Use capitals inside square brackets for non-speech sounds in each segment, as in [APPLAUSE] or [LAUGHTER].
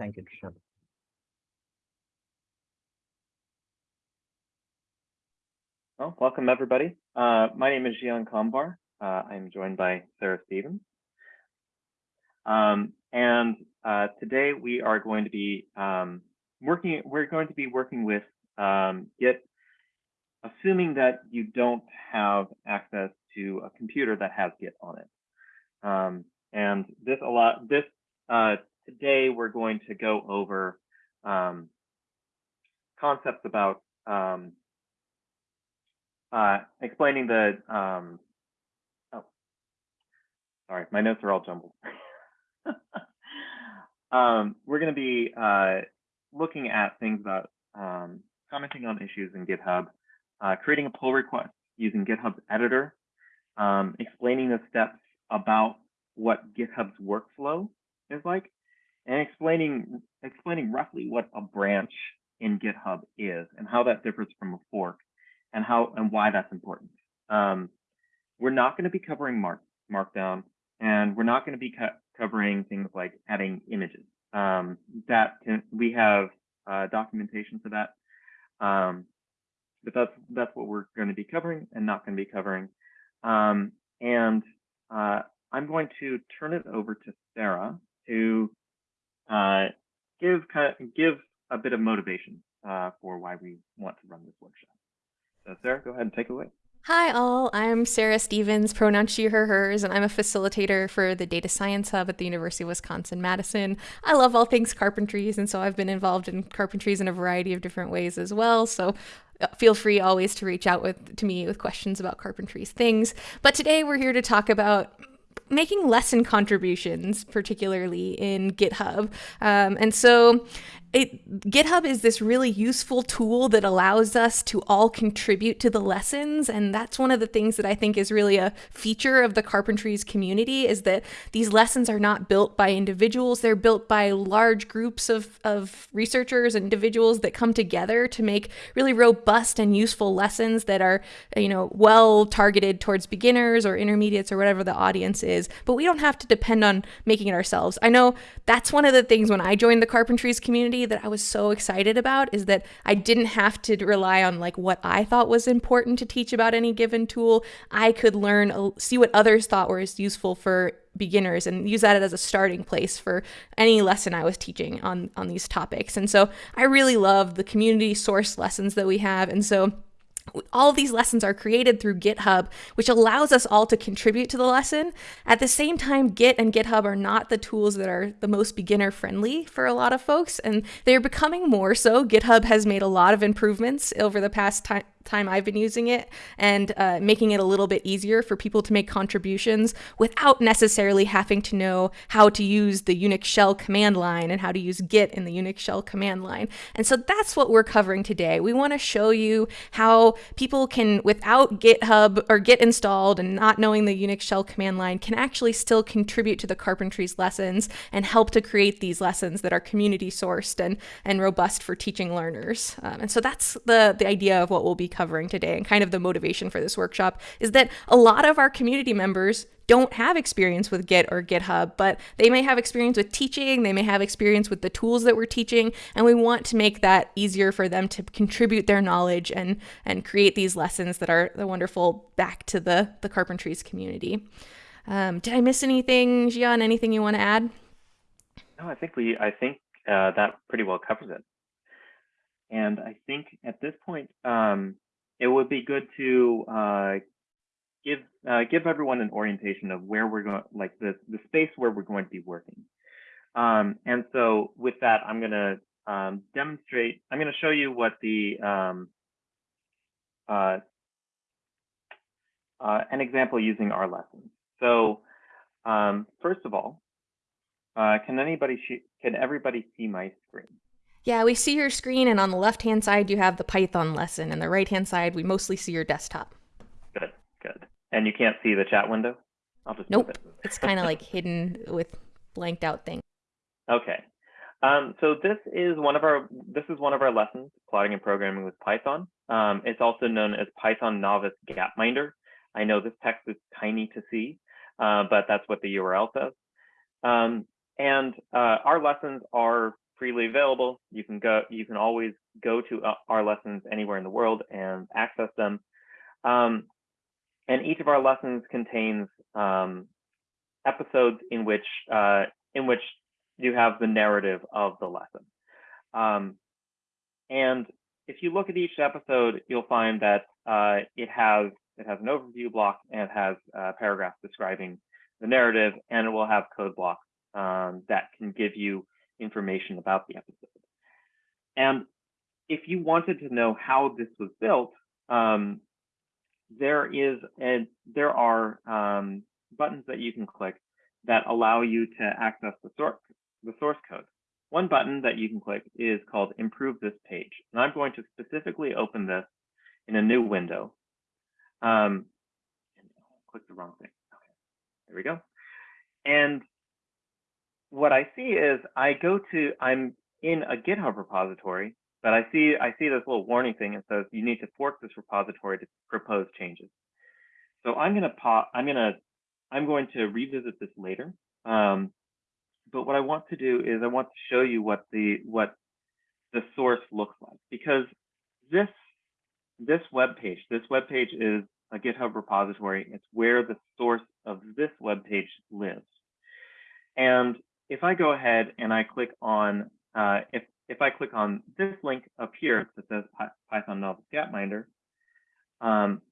Thank you, Trisha. Well, welcome everybody. Uh, my name is Zhian Kamvar. Uh, I'm joined by Sarah Stevens. Um, and uh, today we are going to be um, working, we're going to be working with um, Git, assuming that you don't have access to a computer that has Git on it. Um, and this a lot, this uh, today we're going to go over um, concepts about um, uh, explaining the, um, oh, sorry, my notes are all jumbled. [LAUGHS] um, we're going to be uh, looking at things about um, commenting on issues in GitHub, uh, creating a pull request using GitHub's editor, um, explaining the steps about what GitHub's workflow is like, and explaining explaining roughly what a branch in GitHub is and how that differs from a fork and how and why that's important. Um, we're not going to be covering mark, Markdown, and we're not going to be co covering things like adding images. Um, that can, we have uh, documentation for that, um, but that's that's what we're going to be covering and not going to be covering. Um, and uh, I'm going to turn it over to Sarah to uh, give give a bit of motivation uh, for why we want to run this workshop. So Sarah, go ahead and take it away. Hi, all. I'm Sarah Stevens, pronoun she, her, hers, and I'm a facilitator for the Data Science Hub at the University of Wisconsin Madison. I love all things carpentries, and so I've been involved in carpentries in a variety of different ways as well. So uh, feel free always to reach out with to me with questions about carpentries things. But today we're here to talk about making lesson contributions, particularly in GitHub. Um, and so it, GitHub is this really useful tool that allows us to all contribute to the lessons. And that's one of the things that I think is really a feature of the Carpentries community is that these lessons are not built by individuals. They're built by large groups of, of researchers and individuals that come together to make really robust and useful lessons that are, you know, well targeted towards beginners or intermediates or whatever the audience is. But we don't have to depend on making it ourselves. I know that's one of the things when I joined the Carpentries community that I was so excited about is that I didn't have to rely on like what I thought was important to teach about any given tool. I could learn, uh, see what others thought was useful for beginners and use that as a starting place for any lesson I was teaching on on these topics. And so I really love the community source lessons that we have. And so all these lessons are created through GitHub, which allows us all to contribute to the lesson. At the same time, Git and GitHub are not the tools that are the most beginner friendly for a lot of folks, and they're becoming more so. GitHub has made a lot of improvements over the past time time I've been using it and uh, making it a little bit easier for people to make contributions without necessarily having to know how to use the Unix shell command line and how to use Git in the Unix shell command line. And so that's what we're covering today. We want to show you how people can, without GitHub or Git installed and not knowing the Unix shell command line, can actually still contribute to the Carpentries lessons and help to create these lessons that are community sourced and, and robust for teaching learners. Um, and so that's the, the idea of what we'll be covering today and kind of the motivation for this workshop is that a lot of our community members don't have experience with Git or GitHub, but they may have experience with teaching, they may have experience with the tools that we're teaching, and we want to make that easier for them to contribute their knowledge and and create these lessons that are the wonderful back to the the Carpentries community. Um, did I miss anything, Zhian? Anything you want to add? No, I think we I think uh, that pretty well covers it. And I think at this point, um, it would be good to uh, give uh, give everyone an orientation of where we're going, like the the space where we're going to be working. Um, and so with that, I'm going to um, demonstrate. I'm going to show you what the um, uh, uh, an example using our lessons. So um, first of all, uh, can anybody can everybody see my screen? Yeah, we see your screen, and on the left hand side, you have the Python lesson, and the right hand side, we mostly see your desktop. Good, good. And you can't see the chat window? I'll just nope. It. it's kind of like [LAUGHS] hidden with blanked out things. Okay. Um, so this is one of our this is one of our lessons, plotting and programming with Python. Um, it's also known as Python Novice Gapminder. I know this text is tiny to see, uh, but that's what the URL says. Um, and uh, our lessons are freely available. You can go, you can always go to uh, our lessons anywhere in the world and access them. Um, and each of our lessons contains um, episodes in which uh, in which you have the narrative of the lesson. Um, and if you look at each episode, you'll find that uh, it has it has an overview block and it has uh, paragraphs describing the narrative, and it will have code blocks um, that can give you information about the episode. And if you wanted to know how this was built, um, there is a, there are um, buttons that you can click that allow you to access the source the source code. One button that you can click is called Improve This Page, and I'm going to specifically open this in a new window. Um, click the wrong thing. Okay, there we go. And what I see is I go to I'm in a GitHub repository, but I see I see this little warning thing that says you need to fork this repository to propose changes. So I'm gonna pop I'm gonna I'm going to revisit this later. Um, but what I want to do is I want to show you what the what the source looks like because this this web page this web page is a GitHub repository. It's where the source of this web page lives. And if I go ahead and I click on uh, if if I click on this link up here that says Python Novice Gapminder, um,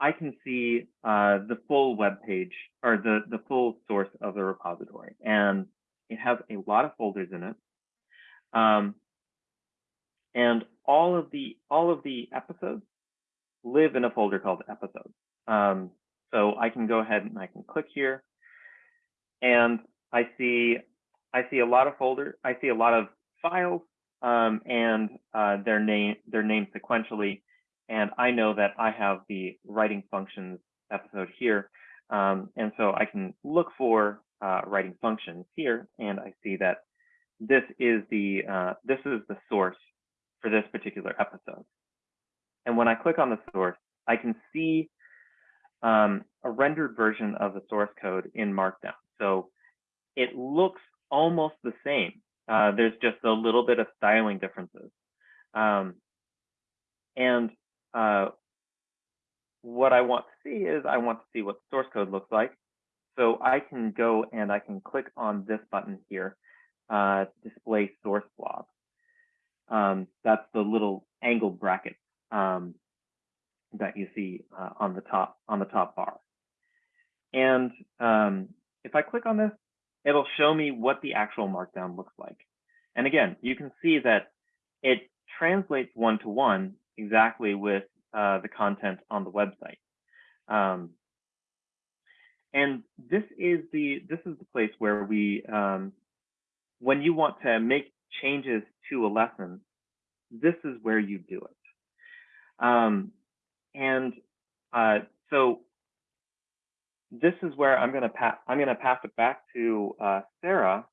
I can see uh, the full web page or the, the full source of the repository. And it has a lot of folders in it. Um, and all of the all of the episodes live in a folder called episodes. Um, so I can go ahead and I can click here and I see I see a lot of folder, I see a lot of files um, and uh, their name their named sequentially and I know that I have the writing functions episode here. Um, and so I can look for uh, writing functions here, and I see that this is the uh, this is the source for this particular episode. And when I click on the source, I can see um, a rendered version of the source code in Markdown. So it looks almost the same. Uh, there's just a little bit of styling differences. Um, and uh, what I want to see is I want to see what the source code looks like. So I can go and I can click on this button here, uh, display source blob. Um, that's the little angled bracket um, that you see uh, on the top on the top bar. And um, if I click on this, it'll show me what the actual markdown looks like. And again, you can see that it translates one to one exactly with uh, the content on the website. Um, and this is the this is the place where we, um, when you want to make changes to a lesson, this is where you do it. Um, and uh, so this is where I'm going to pass I'm going to pass it back to uh, Sarah.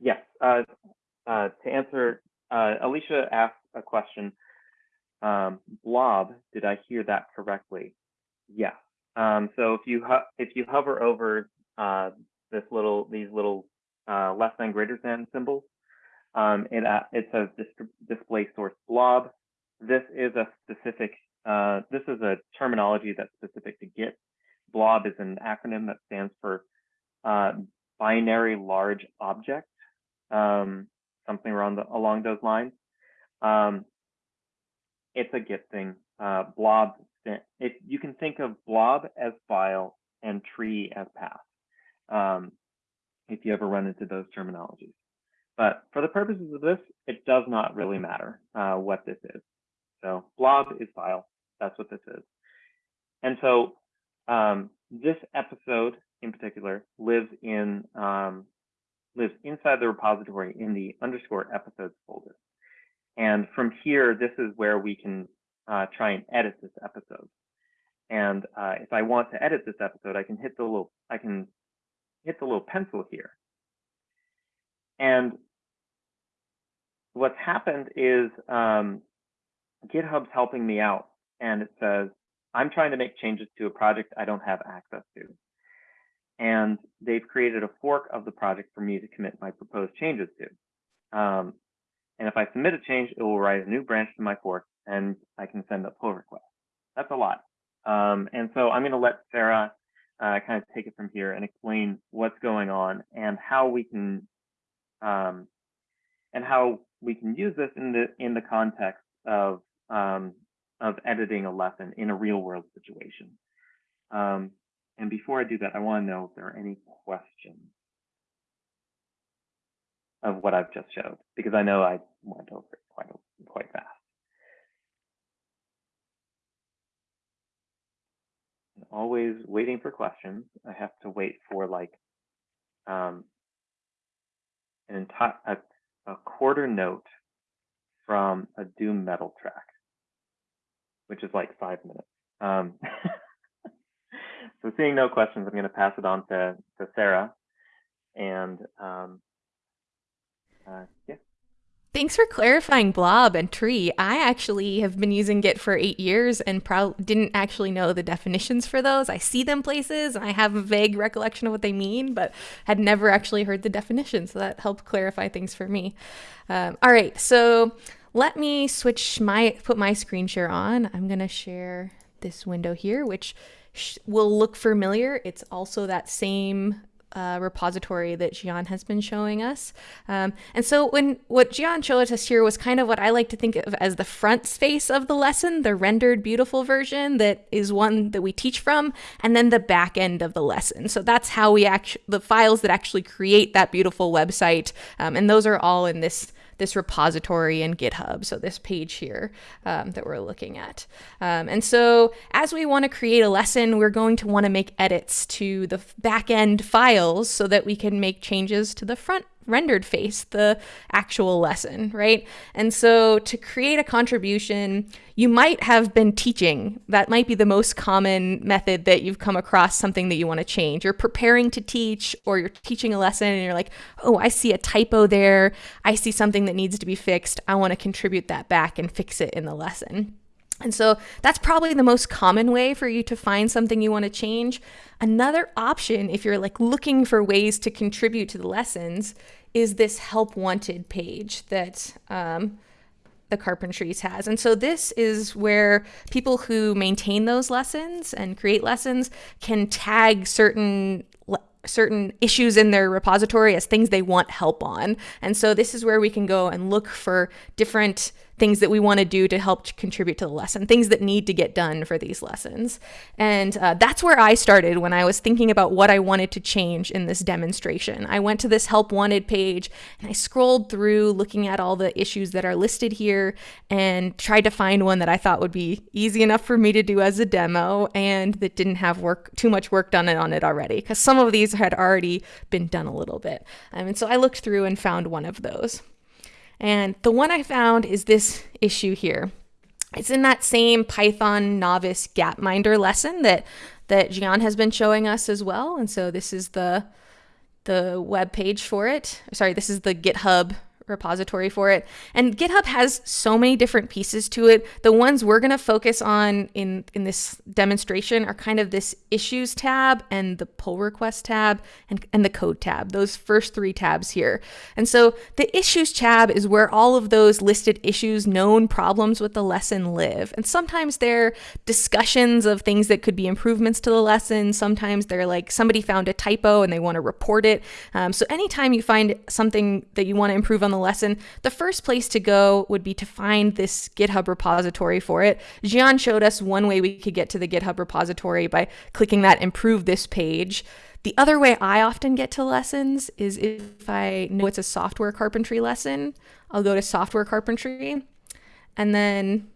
Yes, uh, uh to answer. Uh, Alicia asked a question. Um, blob, did I hear that correctly? Yes. Um, so if you if you hover over uh, this little these little uh, less than greater than symbols, um, it it says dis display source blob. This is a specific uh, this is a terminology that's specific to Git. Blob is an acronym that stands for uh, binary large object, um, something around the, along those lines. Um, it's a Git thing. Uh, blob, you can think of blob as file and tree as path, um, if you ever run into those terminologies. But for the purposes of this, it does not really matter uh, what this is. So blob is file. That's what this is. And so um, this episode in particular lives in um, lives inside the repository in the underscore episodes folder. And from here, this is where we can uh, try and edit this episode. And uh, if I want to edit this episode, I can hit the little I can hit the little pencil here. And what's happened is um, GitHub's helping me out, and it says I'm trying to make changes to a project I don't have access to. and they've created a fork of the project for me to commit my proposed changes to. Um, and if I submit a change, it will write a new branch to my fork and I can send a pull request. That's a lot. Um, and so I'm going to let Sarah uh, kind of take it from here and explain what's going on and how we can um, and how we can use this in the in the context of um, of editing a lesson in a real world situation. Um, and before I do that, I want to know if there are any questions of what I've just showed, because I know I went over it quite quite fast. always waiting for questions. I have to wait for like um, an entire a, a quarter note from a doom metal track, which is like five minutes. Um, [LAUGHS] so seeing no questions, I'm going to pass it on to, to Sarah. And um, uh, yeah. Thanks for clarifying blob and tree. I actually have been using Git for eight years and probably didn't actually know the definitions for those. I see them places and I have a vague recollection of what they mean, but had never actually heard the definition. So that helped clarify things for me. Um, all right, so let me switch my put my screen share on. I'm gonna share this window here, which will look familiar. It's also that same uh, repository that Zhian has been showing us. Um, and so when what Zhian showed us here was kind of what I like to think of as the front space of the lesson, the rendered beautiful version that is one that we teach from, and then the back end of the lesson. So that's how we actually, the files that actually create that beautiful website. Um, and those are all in this this repository in GitHub. So this page here um, that we're looking at. Um, and so as we want to create a lesson, we're going to want to make edits to the backend files so that we can make changes to the front rendered face the actual lesson, right? And so to create a contribution, you might have been teaching. That might be the most common method that you've come across something that you want to change. You're preparing to teach or you're teaching a lesson and you're like, oh, I see a typo there. I see something that needs to be fixed. I want to contribute that back and fix it in the lesson. And so that's probably the most common way for you to find something you want to change. Another option, if you're like looking for ways to contribute to the lessons, is this help wanted page that um, the Carpentries has. And so this is where people who maintain those lessons and create lessons can tag certain certain issues in their repository as things they want help on. And so this is where we can go and look for different things that we want to do to help contribute to the lesson, things that need to get done for these lessons. And uh, that's where I started when I was thinking about what I wanted to change in this demonstration. I went to this help wanted page and I scrolled through looking at all the issues that are listed here and tried to find one that I thought would be easy enough for me to do as a demo and that didn't have work too much work done on it already because some of these had already been done a little bit. Um, and so I looked through and found one of those. And the one I found is this issue here. It's in that same Python novice Gapminder lesson that that Zhian has been showing us as well. And so this is the the web page for it. Sorry, this is the GitHub repository for it. And GitHub has so many different pieces to it. The ones we're going to focus on in, in this demonstration are kind of this issues tab and the pull request tab and, and the code tab, those first three tabs here. And so the issues tab is where all of those listed issues, known problems with the lesson live. And sometimes they're discussions of things that could be improvements to the lesson. Sometimes they're like somebody found a typo and they want to report it. Um, so anytime you find something that you want to improve on lesson, the first place to go would be to find this GitHub repository for it. Zhian showed us one way we could get to the GitHub repository by clicking that improve this page. The other way I often get to lessons is if I know it's a software carpentry lesson, I'll go to software carpentry and then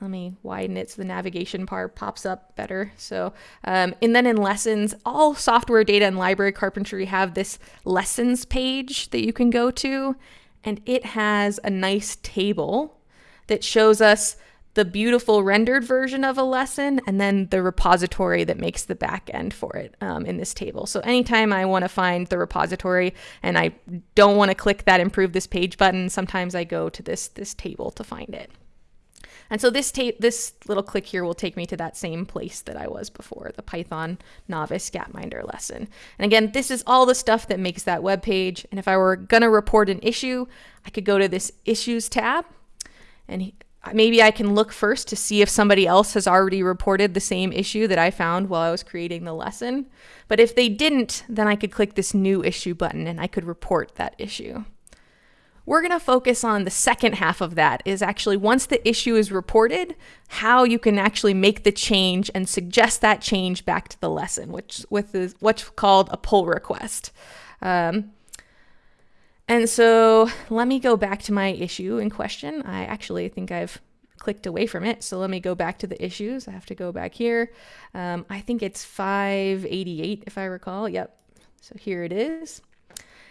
let me widen it so the navigation bar pops up better. So, um, and then in lessons, all software data and library carpentry have this lessons page that you can go to and it has a nice table that shows us the beautiful rendered version of a lesson and then the repository that makes the back end for it um, in this table. So anytime I want to find the repository and I don't want to click that improve this page button, sometimes I go to this, this table to find it. And so this this little click here will take me to that same place that I was before, the Python novice Gapminder lesson. And again, this is all the stuff that makes that web page. And if I were gonna report an issue, I could go to this issues tab and maybe I can look first to see if somebody else has already reported the same issue that I found while I was creating the lesson. But if they didn't, then I could click this new issue button and I could report that issue. We're going to focus on the second half of that is actually once the issue is reported, how you can actually make the change and suggest that change back to the lesson, which with is what's called a pull request. Um, and so let me go back to my issue in question. I actually think I've clicked away from it. So let me go back to the issues. I have to go back here. Um, I think it's 588 if I recall. Yep. So here it is.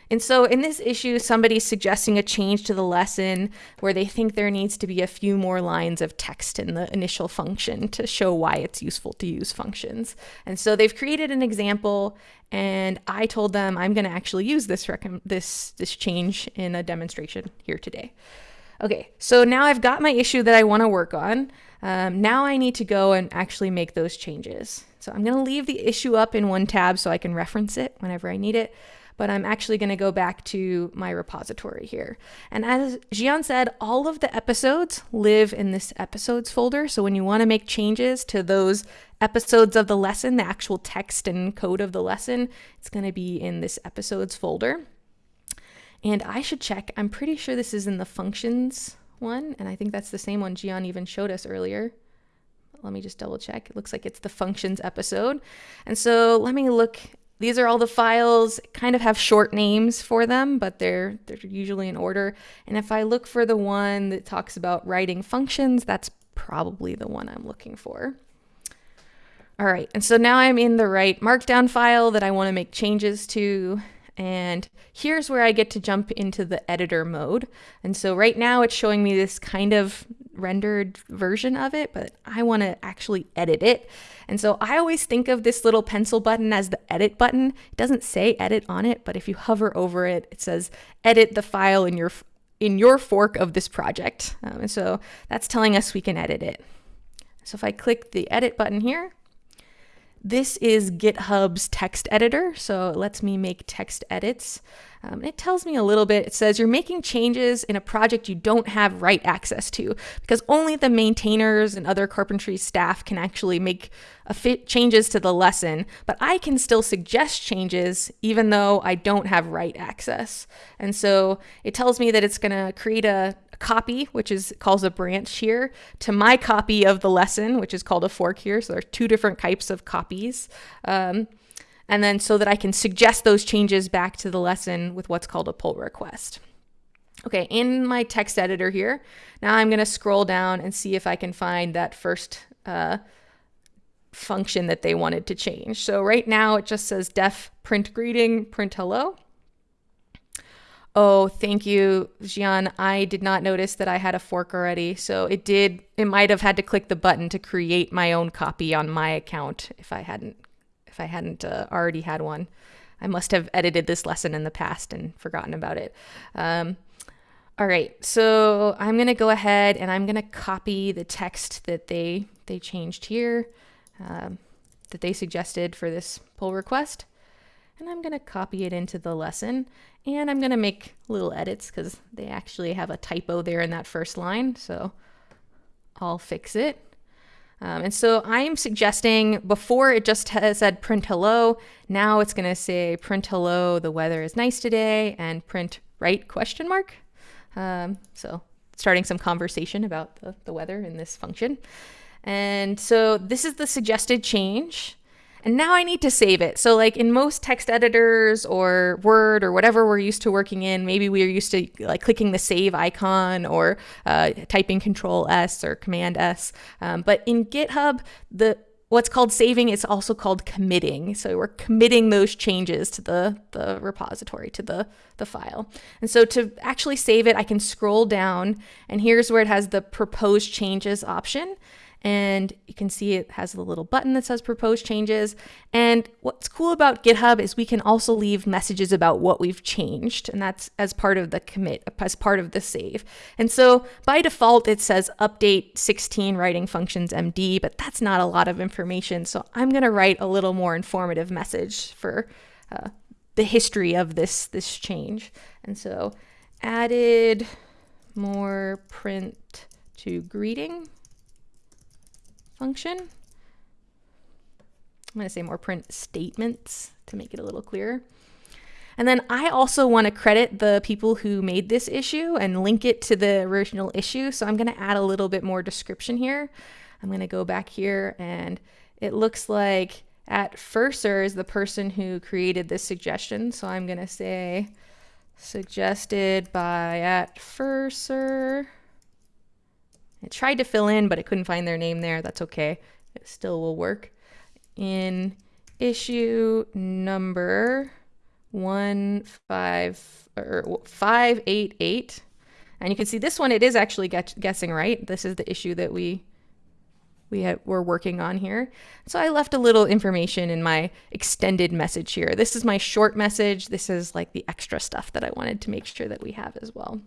And so in this issue, somebody's suggesting a change to the lesson where they think there needs to be a few more lines of text in the initial function to show why it's useful to use functions. And so they've created an example and I told them I'm going to actually use this, this, this change in a demonstration here today. Okay, so now I've got my issue that I want to work on. Um, now I need to go and actually make those changes. So I'm going to leave the issue up in one tab so I can reference it whenever I need it but I'm actually going to go back to my repository here. And as Zhian said, all of the episodes live in this episodes folder. So when you want to make changes to those episodes of the lesson, the actual text and code of the lesson, it's going to be in this episodes folder. And I should check, I'm pretty sure this is in the functions one, and I think that's the same one Zhian even showed us earlier. Let me just double check. It looks like it's the functions episode. And so let me look these are all the files, kind of have short names for them, but they're, they're usually in order. And if I look for the one that talks about writing functions, that's probably the one I'm looking for. All right, and so now I'm in the right markdown file that I want to make changes to. And here's where I get to jump into the editor mode. And so right now it's showing me this kind of rendered version of it, but I want to actually edit it. And so I always think of this little pencil button as the edit button. It doesn't say edit on it, but if you hover over it, it says edit the file in your in your fork of this project. Um, and so that's telling us we can edit it. So if I click the edit button here, this is GitHub's text editor, so it lets me make text edits. Um, it tells me a little bit. It says you're making changes in a project you don't have write access to because only the maintainers and other carpentry staff can actually make changes to the lesson, but I can still suggest changes even though I don't have write access. And so it tells me that it's going to create a copy, which is calls a branch here, to my copy of the lesson, which is called a fork here. So there are two different types of copies. Um, and then so that I can suggest those changes back to the lesson with what's called a pull request. Okay, in my text editor here, now I'm going to scroll down and see if I can find that first uh, function that they wanted to change. So right now it just says def print greeting, print hello. Oh, thank you, Zhian. I did not notice that I had a fork already. So it did, it might have had to click the button to create my own copy on my account if I hadn't, if I hadn't uh, already had one. I must have edited this lesson in the past and forgotten about it. Um, all right, so I'm gonna go ahead and I'm gonna copy the text that they they changed here um, that they suggested for this pull request. And I'm going to copy it into the lesson and I'm going to make little edits because they actually have a typo there in that first line. So I'll fix it. Um, and so I'm suggesting before it just said print hello, now it's going to say print hello, the weather is nice today, and print right question mark. Um, so starting some conversation about the, the weather in this function. And so this is the suggested change. And now I need to save it. So like in most text editors or Word or whatever we're used to working in, maybe we're used to like clicking the save icon or uh, typing Control S or Command S. Um, but in GitHub, the what's called saving is also called committing. So we're committing those changes to the, the repository, to the, the file. And so to actually save it, I can scroll down and here's where it has the proposed changes option. And you can see it has the little button that says propose changes. And what's cool about GitHub is we can also leave messages about what we've changed, and that's as part of the commit, as part of the save. And so by default, it says update 16 writing functions MD, but that's not a lot of information. So I'm going to write a little more informative message for uh, the history of this this change. And so added more print to greeting function. I'm going to say more print statements to make it a little clearer. And then I also want to credit the people who made this issue and link it to the original issue. So I'm going to add a little bit more description here. I'm going to go back here and it looks like at Furser is the person who created this suggestion. So I'm going to say suggested by at Furser. Tried to fill in, but I couldn't find their name there. That's okay. It still will work. In issue number one five or five eight eight, and you can see this one. It is actually guessing right. This is the issue that we we had, were working on here. So I left a little information in my extended message here. This is my short message. This is like the extra stuff that I wanted to make sure that we have as well.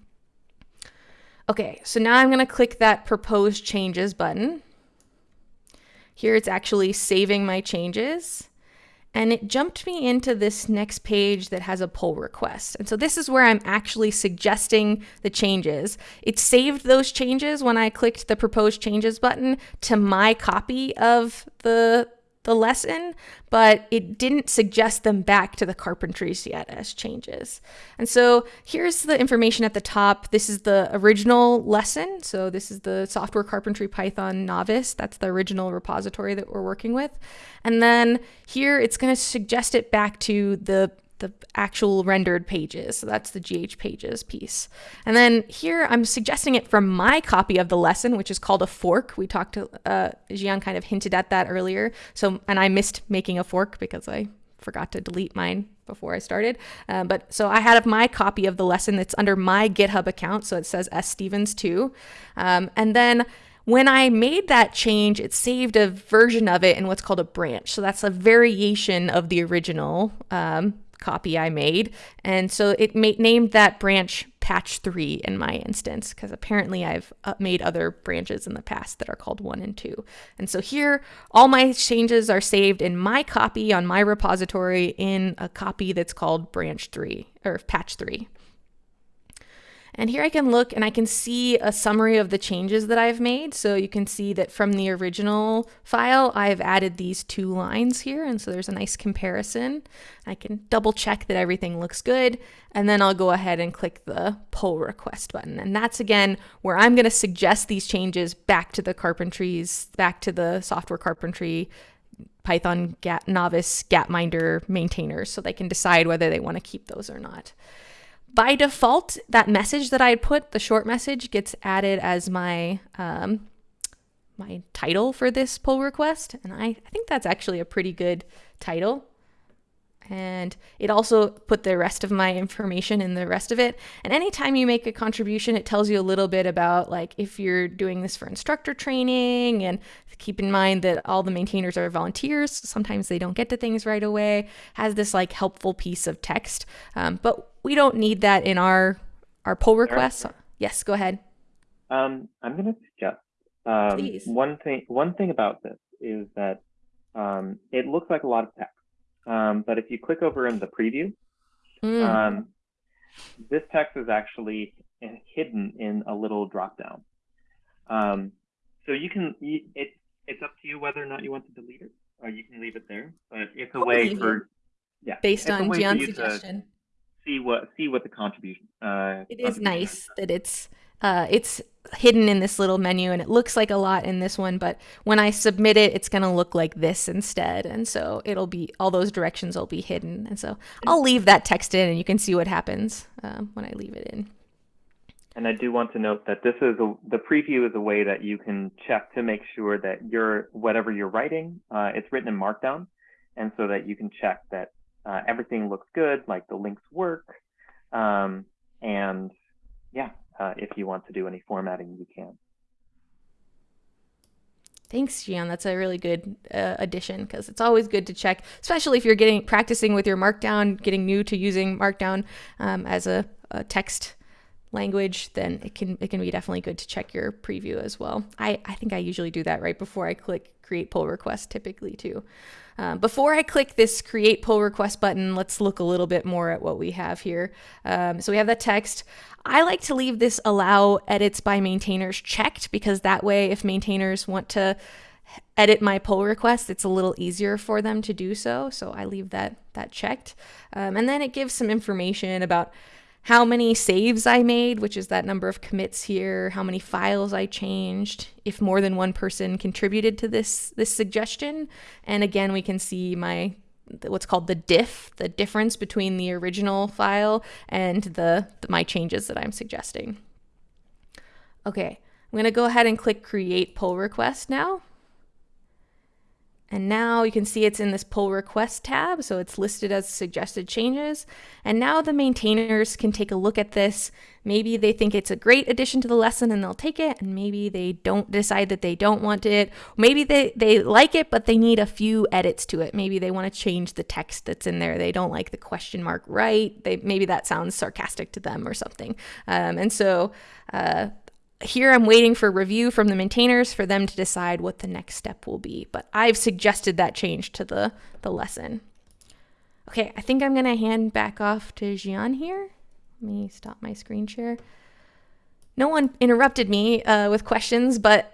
Okay, so now I'm going to click that propose changes button. Here it's actually saving my changes. And it jumped me into this next page that has a pull request. And so this is where I'm actually suggesting the changes. It saved those changes when I clicked the propose changes button to my copy of the the lesson, but it didn't suggest them back to the carpentries yet as changes. And so here's the information at the top. This is the original lesson. So this is the software carpentry Python novice. That's the original repository that we're working with. And then here it's going to suggest it back to the the actual rendered pages. So that's the GH pages piece. And then here I'm suggesting it from my copy of the lesson, which is called a fork. We talked to, uh, Zhian kind of hinted at that earlier. So, and I missed making a fork because I forgot to delete mine before I started. Uh, but so I had my copy of the lesson that's under my GitHub account. So it says S Stevens 2. Um, and then when I made that change, it saved a version of it in what's called a branch. So that's a variation of the original um, copy I made. And so it named that branch patch three in my instance, because apparently I've uh, made other branches in the past that are called one and two. And so here, all my changes are saved in my copy on my repository in a copy that's called branch three or patch three. And here I can look and I can see a summary of the changes that I've made. So you can see that from the original file, I've added these two lines here. And so there's a nice comparison. I can double check that everything looks good. And then I'll go ahead and click the pull request button. And that's again where I'm going to suggest these changes back to the carpentries, back to the software carpentry Python Gap, novice Gapminder maintainers so they can decide whether they want to keep those or not by default, that message that I put, the short message, gets added as my um, my title for this pull request. And I, I think that's actually a pretty good title. And it also put the rest of my information in the rest of it. And anytime you make a contribution, it tells you a little bit about like if you're doing this for instructor training and keep in mind that all the maintainers are volunteers. Sometimes they don't get to things right away. Has this like helpful piece of text. Um, but we don't need that in our our pull requests. Yes, go ahead. Um, I'm going to suggest um, one thing. One thing about this is that um, it looks like a lot of text, um, but if you click over in the preview, mm. Um, this text is actually hidden in a little drop down. Um, so you can it, it's up to you whether or not you want to delete it, or you can leave it there. But it's a I'll way for yeah, based on Zhian's suggestion. To, see what see what the contribution. Uh, it is nice that it's uh, it's hidden in this little menu and it looks like a lot in this one, but when I submit it, it's going to look like this instead. And so it'll be, all those directions will be hidden. And so I'll leave that text in and you can see what happens uh, when I leave it in. And I do want to note that this is a, the preview is a way that you can check to make sure that your whatever you're writing, uh, it's written in Markdown, and so that you can check that uh, everything looks good, like the links work. Um, and yeah, uh, if you want to do any formatting, you can. Thanks, Zhian. That's a really good uh, addition because it's always good to check, especially if you're getting practicing with your Markdown, getting new to using Markdown um, as a, a, text language. Then it can it can be definitely good to check your preview as well. I I think I usually do that right before I click create pull request, typically too. Um, before I click this create pull request button, let's look a little bit more at what we have here. Um, so we have that text. I like to leave this allow edits by maintainers checked because that way if maintainers want to edit my pull request, it's a little easier for them to do so. So I leave that, that checked. Um, and then it gives some information about how many saves I made, which is that number of commits here, how many files I changed, if more than one person contributed to this this suggestion. And again, we can see my what's called the diff, the difference between the original file and the, the my changes that I'm suggesting. Okay, I'm going to go ahead and click create pull request now. And now you can see it's in this pull request tab, so it's listed as suggested changes. And now the maintainers can take a look at this. Maybe they think it's a great addition to the lesson and they'll take it, and maybe they don't decide that they don't want it. Maybe they, they like it, but they need a few edits to it. Maybe they want to change the text that's in there. They don't like the question mark right. They, maybe that sounds sarcastic to them or something. Um, and so uh, here I'm waiting for review from the maintainers for them to decide what the next step will be, but I've suggested that change to the, the lesson. Okay, I think I'm gonna hand back off to Zhian here. Let me stop my screen share. No one interrupted me uh, with questions, but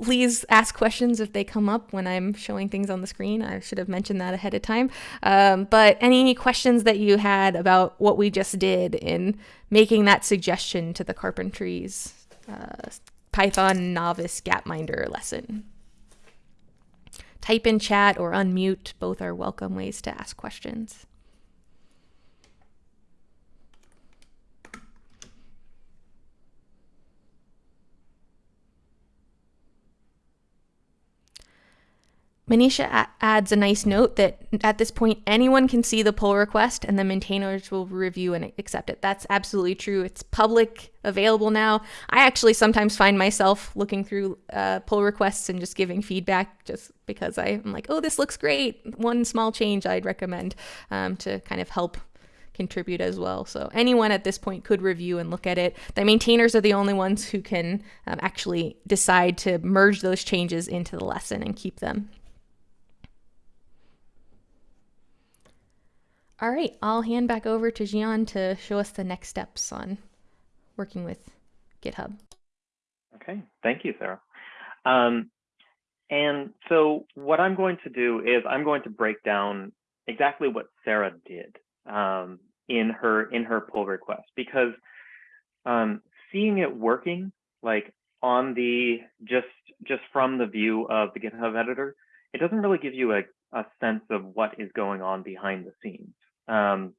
please ask questions if they come up when I'm showing things on the screen. I should have mentioned that ahead of time. Um, but any questions that you had about what we just did in making that suggestion to the carpentries uh, Python novice gapminder lesson. Type in chat or unmute, both are welcome ways to ask questions. Manisha adds a nice note that at this point, anyone can see the pull request and the maintainers will review and accept it. That's absolutely true. It's public, available now. I actually sometimes find myself looking through uh, pull requests and just giving feedback just because I, am like, oh, this looks great. One small change I'd recommend um, to kind of help contribute as well. So anyone at this point could review and look at it. The maintainers are the only ones who can um, actually decide to merge those changes into the lesson and keep them. All right, I'll hand back over to Zhian to show us the next steps on working with GitHub. Okay, thank you, Sarah. Um, and so what I'm going to do is I'm going to break down exactly what Sarah did um, in her in her pull request because um, seeing it working like on the just just from the view of the GitHub editor, it doesn't really give you a, a sense of what is going on behind the scenes um,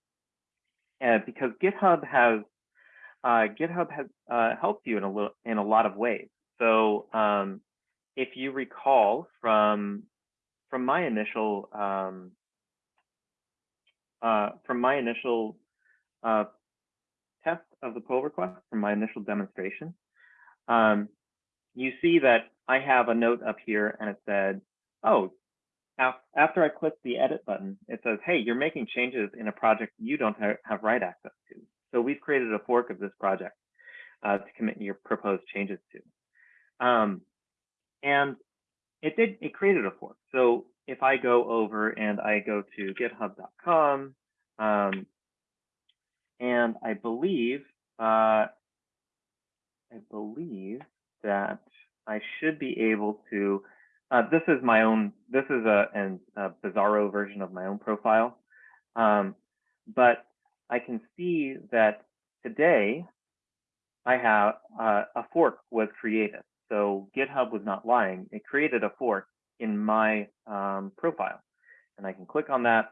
and because GitHub has uh, GitHub has uh, helped you in a little in a lot of ways. So um, if you recall from from my initial um, uh, from my initial uh, test of the pull request, from my initial demonstration, um, you see that I have a note up here and it said, oh, after I click the edit button, it says, hey, you're making changes in a project you don't have write access to. So we've created a fork of this project uh, to commit your proposed changes to. Um, and it did, it created a fork. So if I go over and I go to github.com, um, and I believe, uh, I believe that I should be able to uh, this is my own, this is a, an, a Bizarro version of my own profile. Um, but I can see that today I have uh, a fork was created. So GitHub was not lying. It created a fork in my um, profile. And I can click on that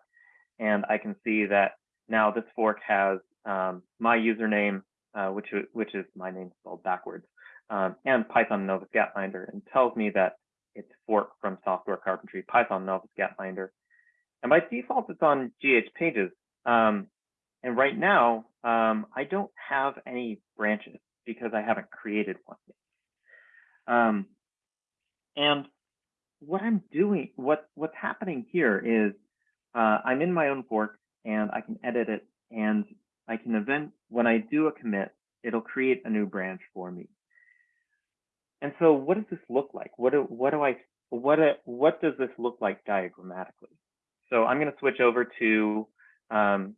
and I can see that now this fork has um, my username, uh, which, which is my name spelled backwards, um, and Python Novice Gapminder, and tells me that it's fork from software carpentry, Python Novice Gapminder. And by default, it's on GH pages. Um, and right now, um, I don't have any branches because I haven't created one yet. Um, and what I'm doing, what what's happening here is uh, I'm in my own fork and I can edit it and I can event when I do a commit, it'll create a new branch for me. And so what does this look like? What do what do I what do, what does this look like diagrammatically? So I'm going to switch over to um,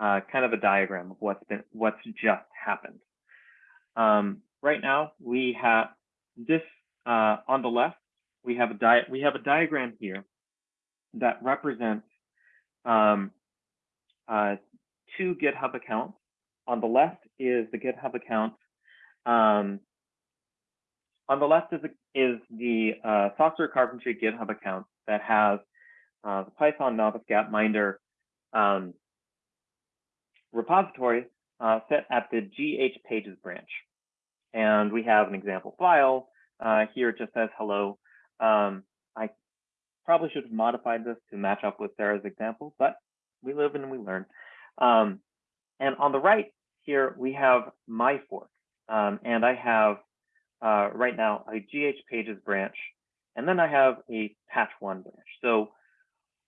uh, kind of a diagram of what's been what's just happened. Um, right now we have this uh, on the left. We have a di we have a diagram here that represents um, uh, two GitHub accounts. On the left is the GitHub account. Um, on the left is, is the uh, software carpentry GitHub account that has uh, the Python novice Gapminder um, repository uh, set at the GH pages branch. And we have an example file. Uh, here it just says hello. Um, I probably should have modified this to match up with Sarah's example, but we live and we learn. Um, and on the right here, we have my fork. Um, and I have uh, right now a GH pages branch, and then I have a patch one branch. So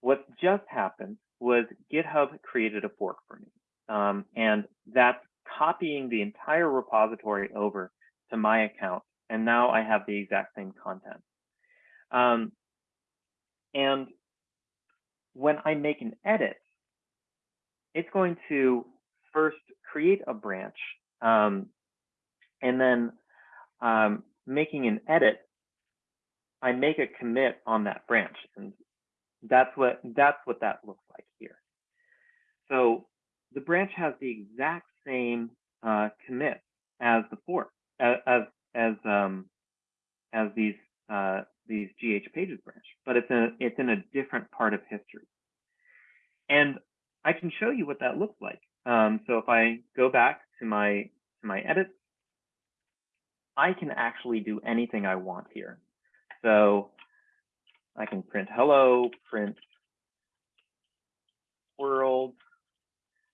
what just happened was GitHub created a fork for me. Um, and that's copying the entire repository over to my account. And now I have the exact same content. Um, and when I make an edit, it's going to first create a branch um, and then um, making an edit, I make a commit on that branch. And that's what that's what that looks like here. So the branch has the exact same uh, commit as the fork, as as um, as these uh, these GH pages branch, but it's a it's in a different part of history. And I can show you what that looks like. Um, so if I go back to my to my edits, I can actually do anything I want here. So I can print hello, print world,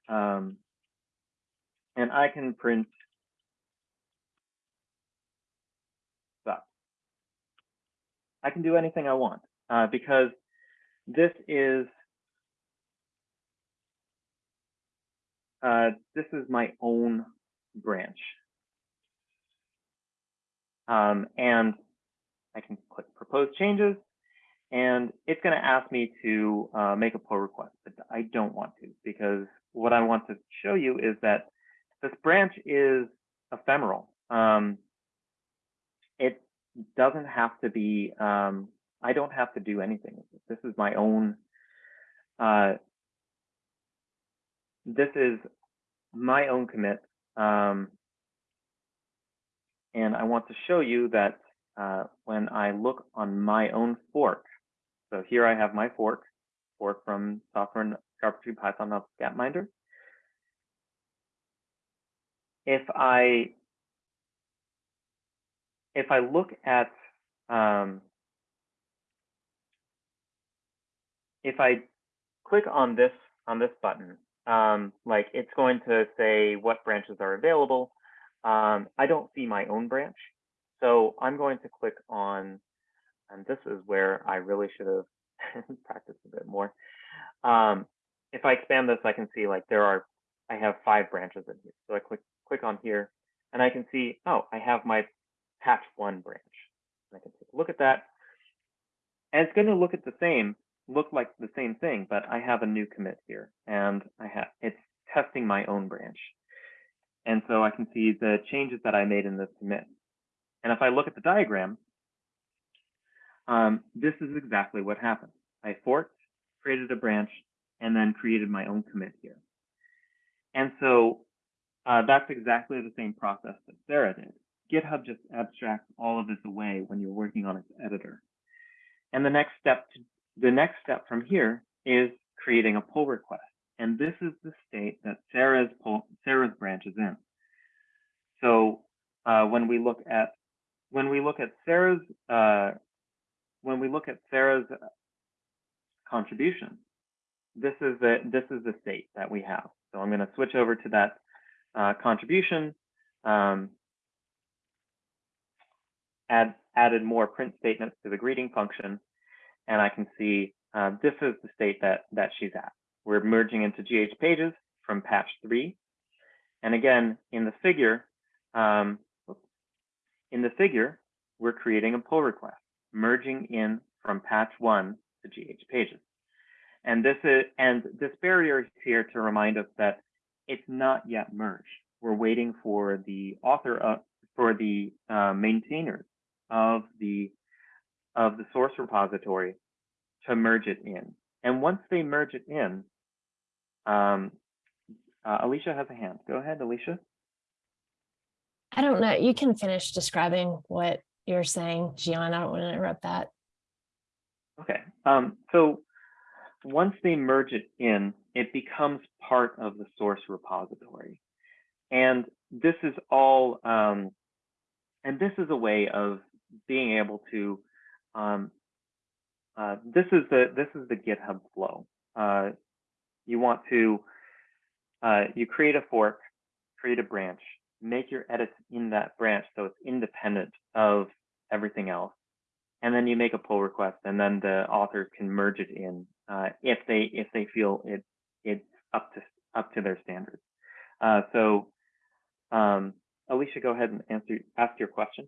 um, and I can print stuff. I can do anything I want uh, because this is uh, this is my own branch. Um, and I can click propose changes and it's going to ask me to uh, make a pull request, but I don't want to because what I want to show you is that this branch is ephemeral. Um, it doesn't have to be, um, I don't have to do anything. This is my own, uh, this is my own commit. Um, and I want to show you that uh, when I look on my own fork, so here I have my fork, fork from software and carpentry Python of Gapminder. If I if I look at um, if I click on this on this button, um, like it's going to say what branches are available. Um, I don't see my own branch, so I'm going to click on and this is where I really should have [LAUGHS] practiced a bit more. Um, if I expand this, I can see like there are, I have five branches in here. So I click click on here and I can see, oh, I have my patch one branch. And I can take a look at that. And it's going to look at the same, look like the same thing, but I have a new commit here and I have, it's testing my own branch. And so I can see the changes that I made in this commit. And if I look at the diagram, um, this is exactly what happened. I forked, created a branch, and then created my own commit here. And so uh, that's exactly the same process that Sarah did. GitHub just abstracts all of this away when you're working on its editor. And the next step, to, the next step from here is creating a pull request. And this is the state that Sarah's Sarah's branch is in. So uh, when we look at when we look at Sarah's uh, when we look at Sarah's uh, contribution, this is the this is the state that we have. So I'm going to switch over to that uh, contribution. Um, add, added more print statements to the greeting function. And I can see uh, this is the state that, that she's at. We're merging into GH pages from patch three. And again, in the figure, um, in the figure, we're creating a pull request, merging in from patch one to GH pages. And this is and this barrier is here to remind us that it's not yet merged. We're waiting for the author of, for the uh, maintainers of the of the source repository to merge it in. And once they merge it in, um, uh, Alicia has a hand. Go ahead, Alicia. I don't know. You can finish describing what you're saying, Zhian. I don't want to interrupt that. Okay. Um, so once they merge it in, it becomes part of the source repository. And this is all, um, and this is a way of being able to, um, uh, this is the this is the GitHub flow. Uh, you want to, uh, you create a fork, create a branch, make your edits in that branch so it's independent of everything else. And then you make a pull request and then the authors can merge it in uh, if they if they feel it it's up to up to their standards. Uh, so um, Alicia, go ahead and answer ask your question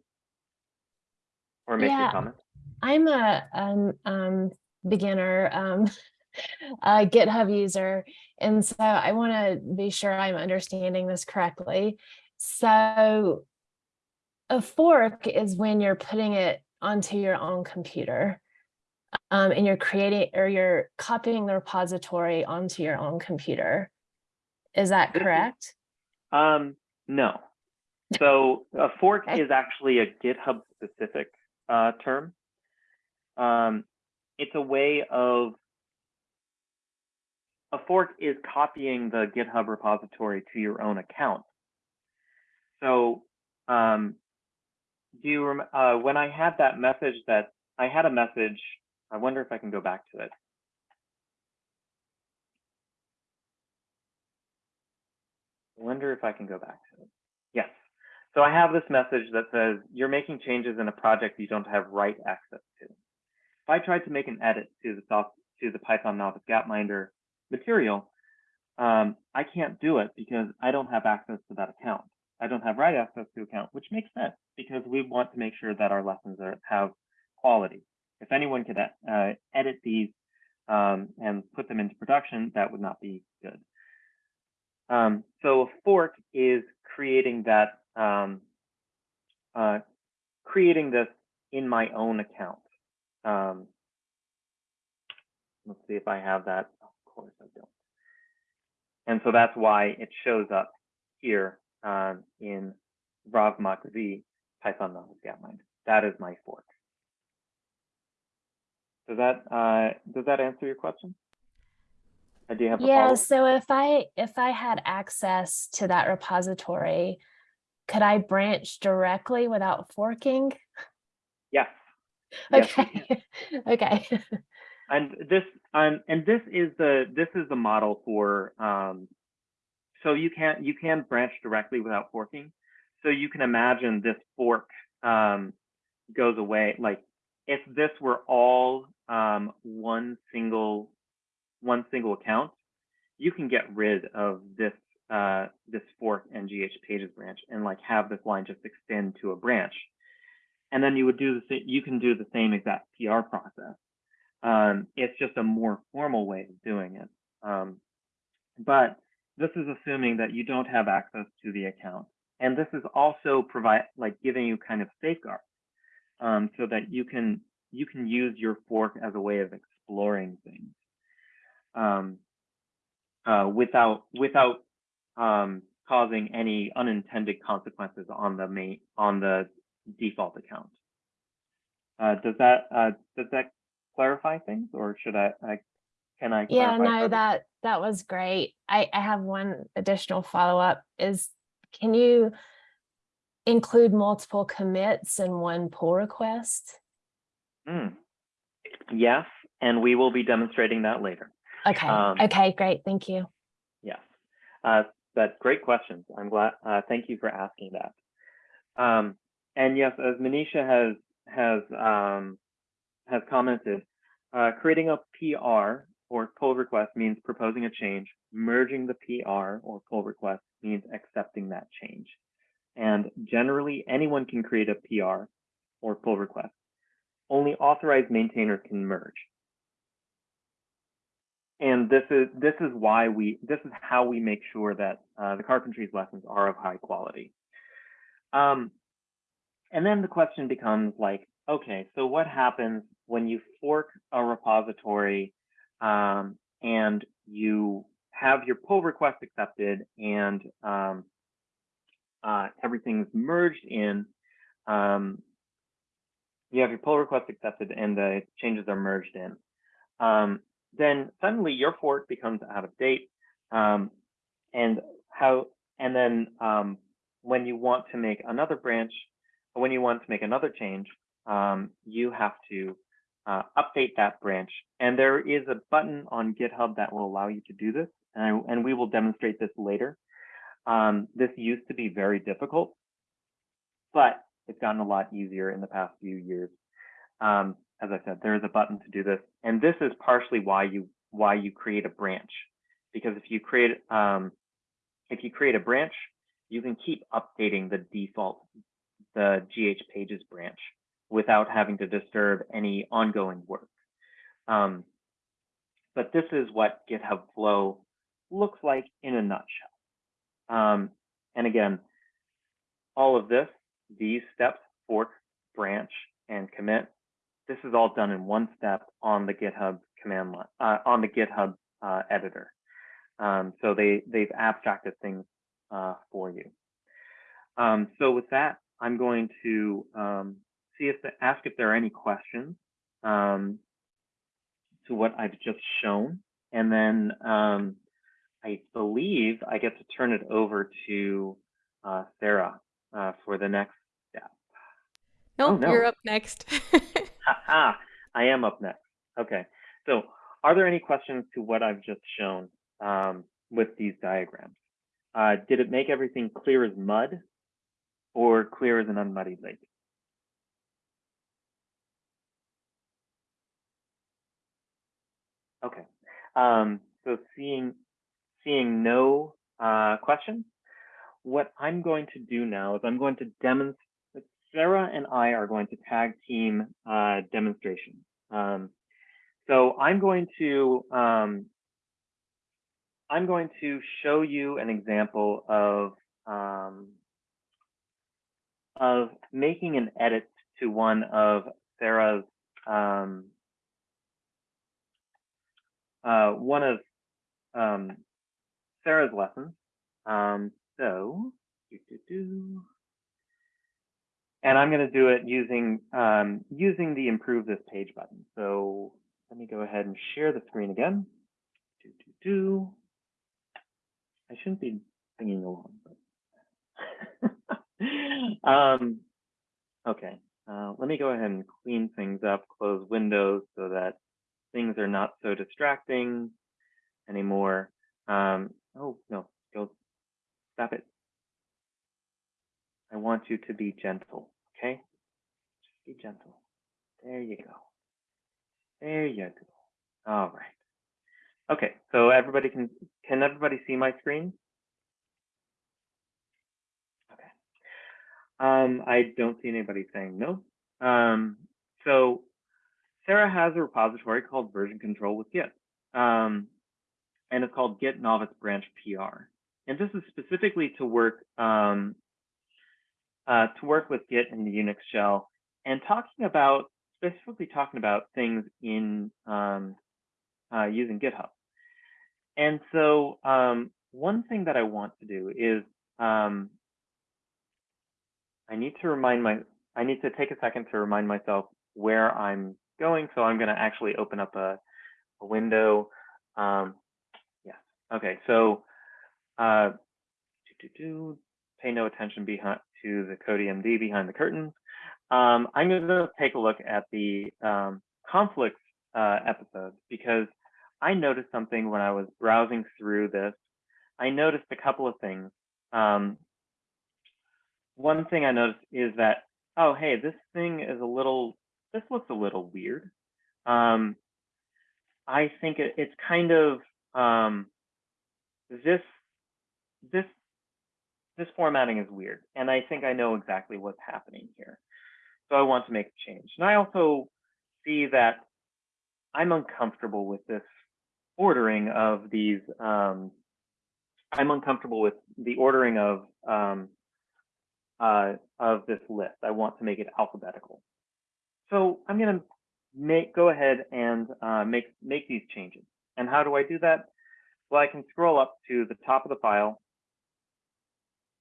or make Yeah. your comment. I'm a um, um, beginner um, [LAUGHS] a [LAUGHS] GitHub user, and so I want to be sure I'm understanding this correctly. So a fork is when you're putting it onto your own computer. Um, and you're creating or you're copying the repository onto your own computer. Is that correct? Um, no. [LAUGHS] So a fork Okay. is actually a GitHub specific uh, term. Um, it's a way of a fork is copying the GitHub repository to your own account. So um, do you uh, when I had that message that I had a message, I wonder if I can go back to it. I wonder if I can go back to it. Yes. So I have this message that says you're making changes in a project you don't have write access to. If I tried to make an edit to the soft, to the Python Novice Gapminder material, um, I can't do it because I don't have access to that account. I don't have write access to account, which makes sense because we want to make sure that our lessons are, have quality. If anyone could uh, edit these um, and put them into production, that would not be good. Um, so a fork is creating that, um, uh, creating this in my own account. Um, let's see if I have that. Course I don't. And so that's why it shows up here um, in Rav Makazi Python Novice Gapminder. That is my fork. Does that uh, does that answer your question? Uh, do you have a Yeah, so if I if I had access to that repository, could I branch directly without forking? Yes. Yes, Okay. [LAUGHS] Okay. [LAUGHS] and this um, and this is the this is the model for um, so you can you can branch directly without forking. So you can imagine this fork um, goes away like if this were all um, one single one single account you can get rid of this uh, this fork and gh pages branch and like have this line just extend to a branch. And then you would do the you can do the same exact pr process um, it's just a more formal way of doing it. Um, but this is assuming that you don't have access to the account. And this is also provide like giving you kind of safeguards um, so that you can you can use your fork as a way of exploring things um, uh, without without um, causing any unintended consequences on the main on the default account. Uh, does that uh, does that clarify things, or should I, I can I? Yeah, no, further? that that was great. I, I have one additional follow-up is can you include multiple commits in one pull request? Mm. Yes, and we will be demonstrating that later. Okay, Um, okay, great. Thank you. Yes, uh, but great questions. I'm glad. Uh, thank you for asking that. Um, and yes, as Manisha has has um, has commented, uh, creating a PR or pull request means proposing a change. Merging the PR or pull request means accepting that change. And generally, anyone can create a PR or pull request. Only authorized maintainers can merge. And this is this is why we this is how we make sure that uh, the carpentries lessons are of high quality. Um, and then the question becomes like, okay, so what happens when you fork a repository um, and you have your pull request accepted and um, uh, everything's merged in, um, you have your pull request accepted and the changes are merged in. Um, then suddenly your fork becomes out of date. Um, and how, and then um, when you want to make another branch, when you want to make another change, um, you have to uh, update that branch. And there is a button on GitHub that will allow you to do this. And, and we will demonstrate this later. Um, this used to be very difficult, but it's gotten a lot easier in the past few years. Um, as I said, there is a button to do this. And this is partially why you why you create a branch. Because if you create um, if you create a branch, you can keep updating the default, the GH pages branch without having to disturb any ongoing work. Um, but this is what GitHub Flow looks like in a nutshell. Um, and again, all of this, these steps, fork, branch, and commit, this is all done in one step on the GitHub command line, uh, on the GitHub uh, editor. Um, so they, they've abstracted things uh, for you. Um, so with that, I'm going to um, see if the, ask if there are any questions um, to what I've just shown. And then um, I believe I get to turn it over to uh, Sarah uh, for the next step. Nope, Oh, no. you're up next. [LAUGHS] Haha, I am up next. Okay, so are there any questions to what I've just shown um, with these diagrams? Uh, did it make everything clear as mud or clear as an unmuddied lake? Okay, um, so seeing seeing no uh, questions, what I'm going to do now is I'm going to demonstrate. Sarah and I are going to tag team uh, demonstration. Um, so I'm going to um, I'm going to show you an example of um, of making an edit to one of Sarah's um, uh, one of um, Sarah's lessons. Um, so, and I'm going to do it using um, using the improve this page button. So let me go ahead and share the screen again. I shouldn't be singing along, but [LAUGHS] um, okay. Uh, let me go ahead and clean things up, close windows so that things are not so distracting anymore. Um, oh, no, go, stop it. I want you to be gentle, okay? Just be gentle. There you go. There you go. All right. Okay, so everybody can, can everybody see my screen? Okay. Um, I don't see anybody saying no. Um, so Sarah has a repository called version control with Git. Um, and it's called Git Novice Branch PR. And this is specifically to work um, uh, to work with Git in the Unix shell and talking about specifically talking about things in um, uh, using GitHub. And so um, one thing that I want to do is um, I need to remind my I need to take a second to remind myself where I'm going. So I'm going to actually open up a, a window. Um, yes. Okay. So uh, do, do, do, pay no attention behind to the CodeMD behind the curtains. Um, I'm going to take a look at the um, conflicts uh, episode because I noticed something when I was browsing through this. I noticed a couple of things. Um, one thing I noticed is that oh, hey, this thing is a little, this looks a little weird. Um, I think it, it's kind of, um, this, this, this formatting is weird. And I think I know exactly what's happening here. So I want to make a change. And I also see that I'm uncomfortable with this ordering of these, um, I'm uncomfortable with the ordering of, um, uh, of this list. I want to make it alphabetical. So I'm going to make go ahead and uh, make make these changes. And how do I do that? Well, I can scroll up to the top of the file,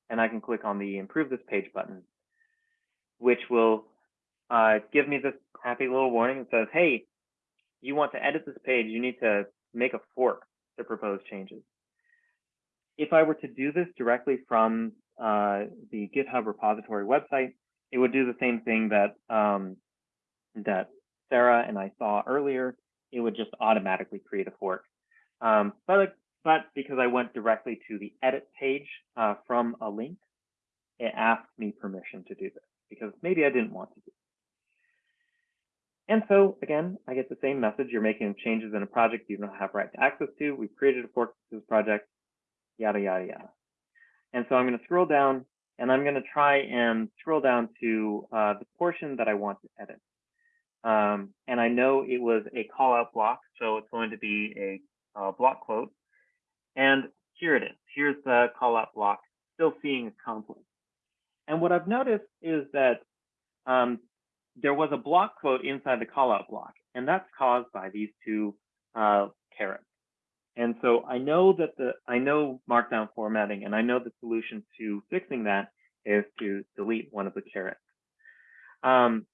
and I can click on the Improve This Page button, which will uh, give me this happy little warning that says, "Hey, you want to edit this page? You need to make a fork to propose changes." If I were to do this directly from uh, the GitHub repository website, it would do the same thing that um, that Sarah and I saw earlier. It would just automatically create a fork. Um, but but because I went directly to the edit page uh, from a link, it asked me permission to do this because maybe I didn't want to do. It. And so again, I get the same message. You're making changes in a project you don't have right to access to. We've created a fork to this project, yada, yada, yada. And so I'm going to scroll down and I'm going to try and scroll down to uh, the portion that I want to edit. Um, and I know it was a call out block, so it's going to be a block quote. And here it is. Here's the call out block, still seeing a conflict. And what I've noticed is that um, there was a block quote inside the call out block, and that's caused by these two uh, carets. And so I know that the I know markdown formatting, and I know the solution to fixing that is to delete one of the carets. Um,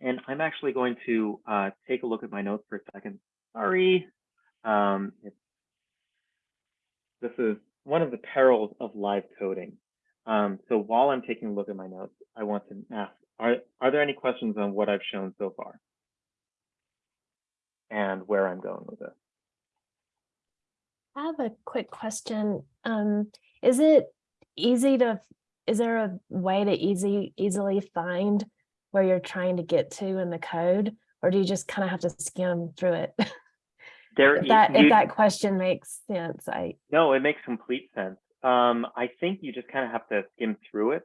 and I'm actually going to uh, take a look at my notes for a second. Sorry, um, this is one of the perils of live coding. Um, so while I'm taking a look at my notes, I want to ask: Are are there any questions on what I've shown so far, and where I'm going with it? I have a quick question. Um, is it easy to, is there a way to easy, easily find where you're trying to get to in the code? Or do you just kind of have to skim through it? [LAUGHS] There, If that, if that question makes sense, I, no, it makes complete sense. Um, I think you just kind of have to skim through it.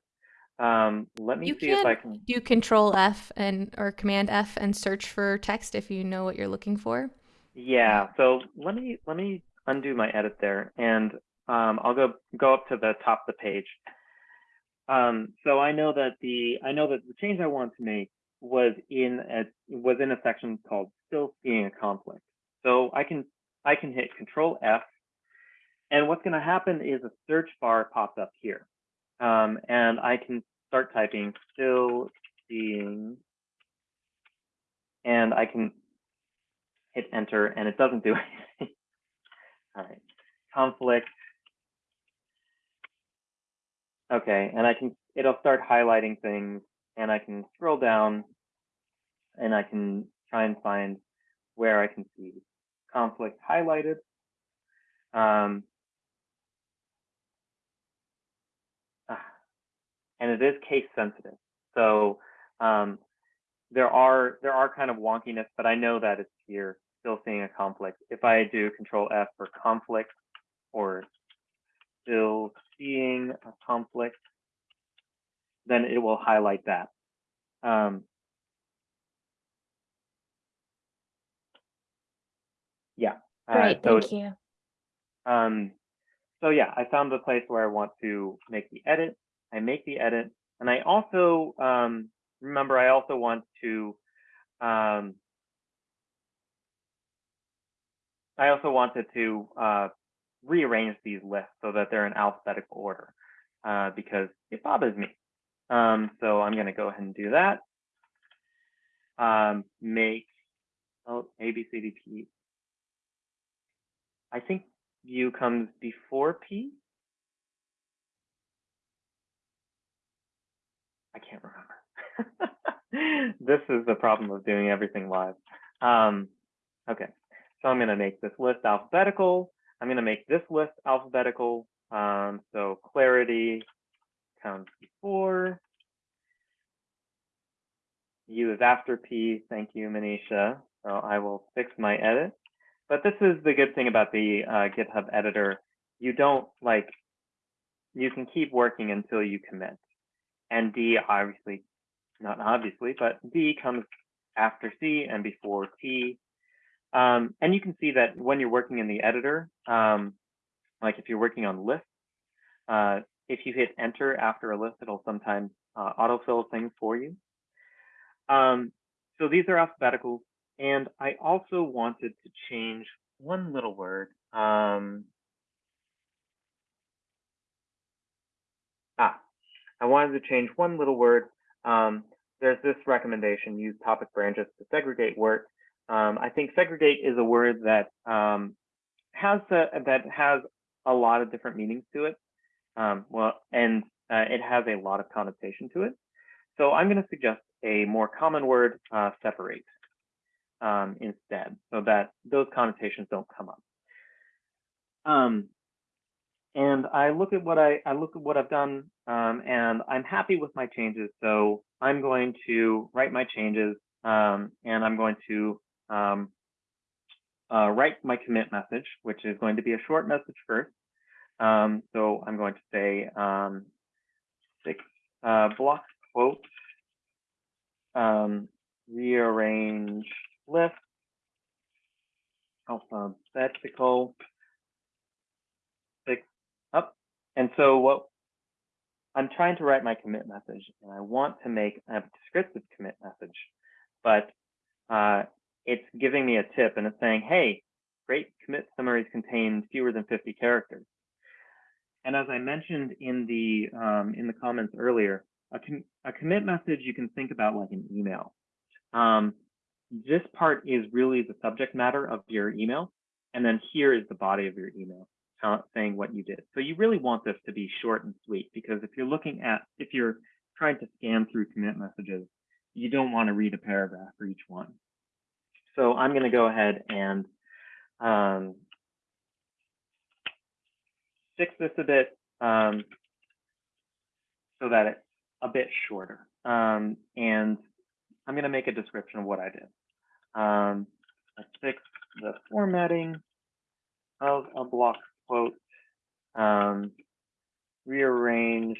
Um, let me You see if I can can. do Control F and or Command F and search for text if you know what you're looking for. Yeah, so let me let me undo my edit there, and um, I'll go go up to the top of the page. Um, so I know that the I know that the change I want to make was in a was in a section called still seeing a conflict. So I can I can hit Control F, and what's going to happen is a search bar pops up here, um, and I can start typing still seeing, and I can hit enter and it doesn't do [LAUGHS] anything. All right, conflict. Okay, and I can, it'll start highlighting things and I can scroll down and I can try and find where I can see conflict highlighted. Um, ah, and it is case sensitive. So um, there are there are kind of wonkiness, but I know that it's here, still seeing a conflict. If I do Control F for conflict or still seeing a conflict, then it will highlight that. Um, yeah. uh, great, so thank you. um, so yeah, I found the place where I want to make the edit. I make the edit, and I also um, remember I also want to um, I also wanted to uh, rearrange these lists so that they're in alphabetical order uh, because it bothers me. Um, so I'm going to go ahead and do that. Um, make oh, A, B, C, D, P. I think U comes before P. I can't remember. [LAUGHS] this is the problem of doing everything live. Um, okay, so I'm going to make this list alphabetical. I'm going to make this list alphabetical. Um, so clarity comes before. U is after P. Thank you, Manisha. So I will fix my edit. But this is the good thing about the uh, GitHub editor. You don't like, you can keep working until you commit. And D obviously, not obviously, but D comes after C and before T. Um, and you can see that when you're working in the editor, um, like if you're working on lists, uh, if you hit enter after a list, it'll sometimes uh, autofill things for you. Um, so these are alphabetical. And I also wanted to change one little word. Um, ah, I wanted to change one little word. Um, there's this recommendation, use topic branches to segregate work. Um, I think segregate is a word that um, has a, that has a lot of different meanings to it. Um, well, and uh, it has a lot of connotation to it. So I'm going to suggest a more common word, uh, separate um, instead, so that those connotations don't come up. Um, and I look at what I, I look at what I've done, um, and I'm happy with my changes. So I'm going to write my changes, and I'm going to um, uh, write my commit message, which is going to be a short message first. Um, so I'm going to say um, six uh, block quote um, rearrange list alphabetical six up. And so what I'm trying to write my commit message and I want to make a descriptive commit message, but uh, it's giving me a tip and it's saying, hey, great commit summaries contain fewer than 50 characters. And as I mentioned in the um, in the comments earlier, a, com a commit message you can think about like an email. Um, this part is really the subject matter of your email, and then here is the body of your email saying what you did. So you really want this to be short and sweet because if you're looking at if you're trying to scan through commit messages, you don't want to read a paragraph for each one. So I'm going to go ahead and um, fix this a bit um, so that it's a bit shorter. Um, and I'm going to make a description of what I did. Um, I fixed the formatting of a block quote, um, rearranged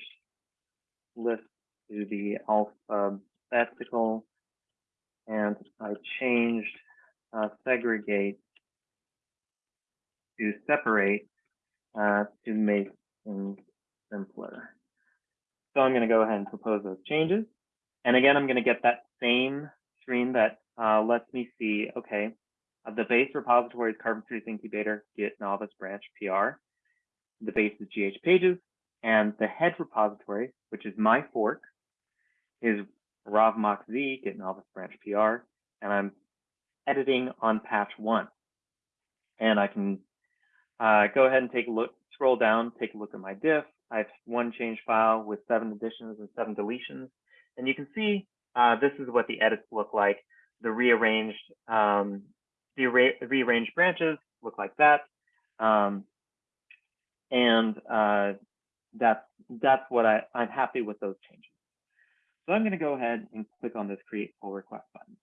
list to the alphabetical, and I changed uh, segregate to separate uh, to make things simpler. So I'm going to go ahead and propose those changes. And again, I'm going to get that same screen that uh, lets me see, okay, uh, the base repository is Carpentries Incubator, Git Novice Branch PR. The base is GH Pages, and the head repository, which is my fork, is ravmockz Git Novice Branch PR, and I'm editing on patch one. And I can uh, go ahead and take a look, scroll down, take a look at my diff. I have one change file with seven additions and seven deletions. And you can see uh, this is what the edits look like. The rearranged, um, the re rearranged branches look like that. Um, and uh, that's, that's what I, I'm happy with those changes. So I'm going to go ahead and click on this create pull request button.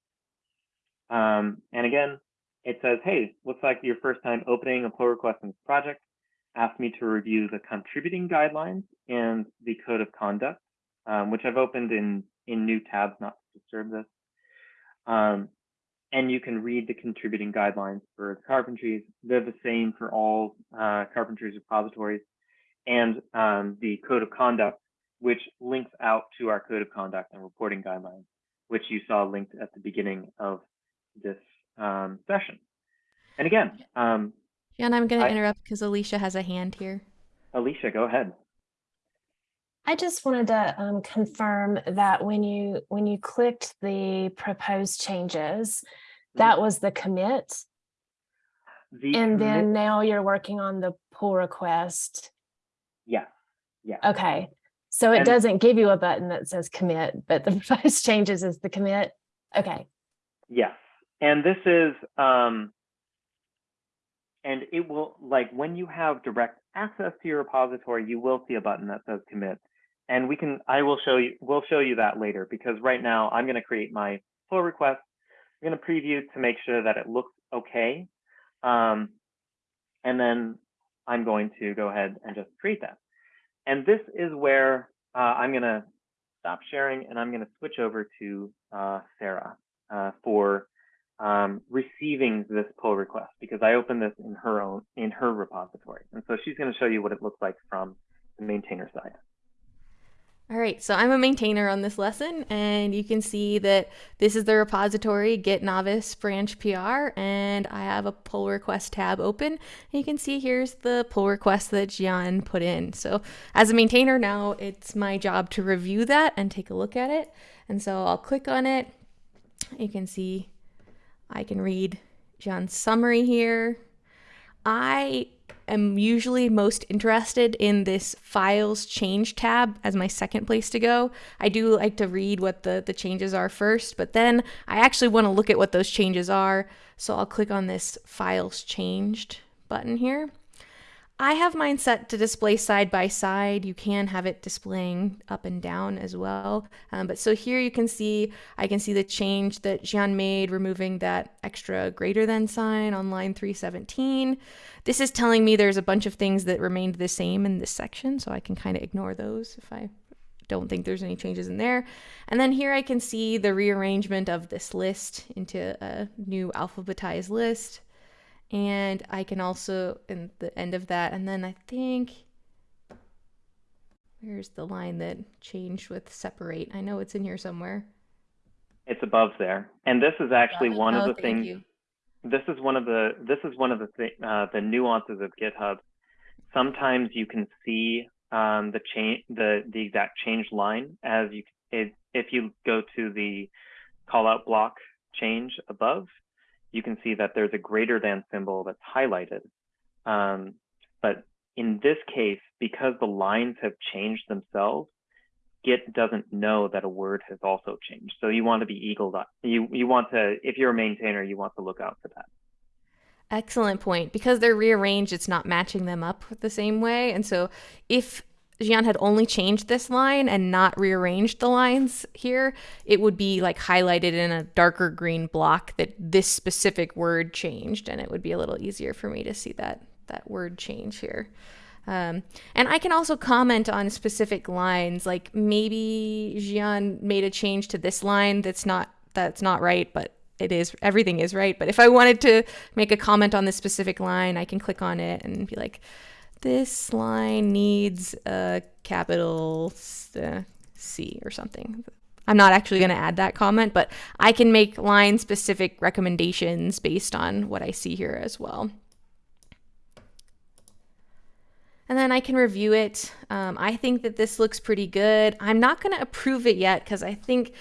Um, and again, it says, hey, looks like your first time opening a pull request in this project. Ask me to review the contributing guidelines and the code of conduct, um, which I've opened in, in new tabs, not to disturb this. Um, and you can read the contributing guidelines for carpentries. They're the same for all uh, carpentries repositories and um, the code of conduct, which links out to our code of conduct and reporting guidelines, which you saw linked at the beginning of this um, session. And again, um, yeah, and I'm going to interrupt because Alicia has a hand here. Alicia, go ahead. I just wanted to um, confirm that when you when you clicked the proposed changes, that was the commit. The And commit- then now you're working on the pull request. yeah, yeah. Okay. So it And- doesn't give you a button that says commit, but the [LAUGHS] proposed changes is the commit. Okay. Yes. And this is, um, and it will, like, when you have direct access to your repository, you will see a button that says commit. and we can, I will show you, we'll show you that later because right now I'm going to create my pull request. I'm going to preview to make sure that it looks okay. Um, and then I'm going to go ahead and just create that. And this is where uh, I'm going to stop sharing and I'm going to switch over to uh, Sarah uh, for um, receiving this pull request because I opened this in her own in her repository. And so she's going to show you what it looks like from the maintainer side. All right, so I'm a maintainer on this lesson, and you can see that this is the repository Git Novice branch PR, and I have a pull request tab open. And you can see here's the pull request that Zhian put in. So as a maintainer now, it's my job to review that and take a look at it. And so I'll click on it. You can see I can read Zhian's summary here. I am usually most interested in this files change tab as my second place to go. I do like to read what the, the changes are first, but then I actually want to look at what those changes are. So I'll click on this files changed button here. I have mine set to display side by side. You can have it displaying up and down as well. Um, but so here you can see, I can see the change that Zhian made, removing that extra greater than sign on line 317. This is telling me there's a bunch of things that remained the same in this section, so I can kind of ignore those if I don't think there's any changes in there. And then here I can see the rearrangement of this list into a new alphabetized list. And I can also, in the end of that, and then I think, where's the line that changed with separate? I know it's in here somewhere. It's above there. And this is actually it. one Oh, of the things you. this is one of the this is one of the th uh, the nuances of GitHub. Sometimes you can see um, the change the the exact change line as you if, if you go to the callout block change above, you can see that there's a greater than symbol that's highlighted. Um, but in this case, because the lines have changed themselves, Git doesn't know that a word has also changed. So you want to be eagle you you want to if you're a maintainer, you want to look out for that. Excellent point. Because they're rearranged, it's not matching them up the same way. And so if Zhian had only changed this line and not rearranged the lines here, it would be like highlighted in a darker green block that this specific word changed, and it would be a little easier for me to see that that word change here. Um, and I can also comment on specific lines, like maybe Zhian made a change to this line that's not that's not right, but it is everything is right. But if I wanted to make a comment on this specific line, I can click on it and be like, this line needs a capital uh, C or something. I'm not actually going to add that comment, but I can make line specific recommendations based on what I see here as well. And then I can review it. Um, I think that this looks pretty good. I'm not going to approve it yet because I think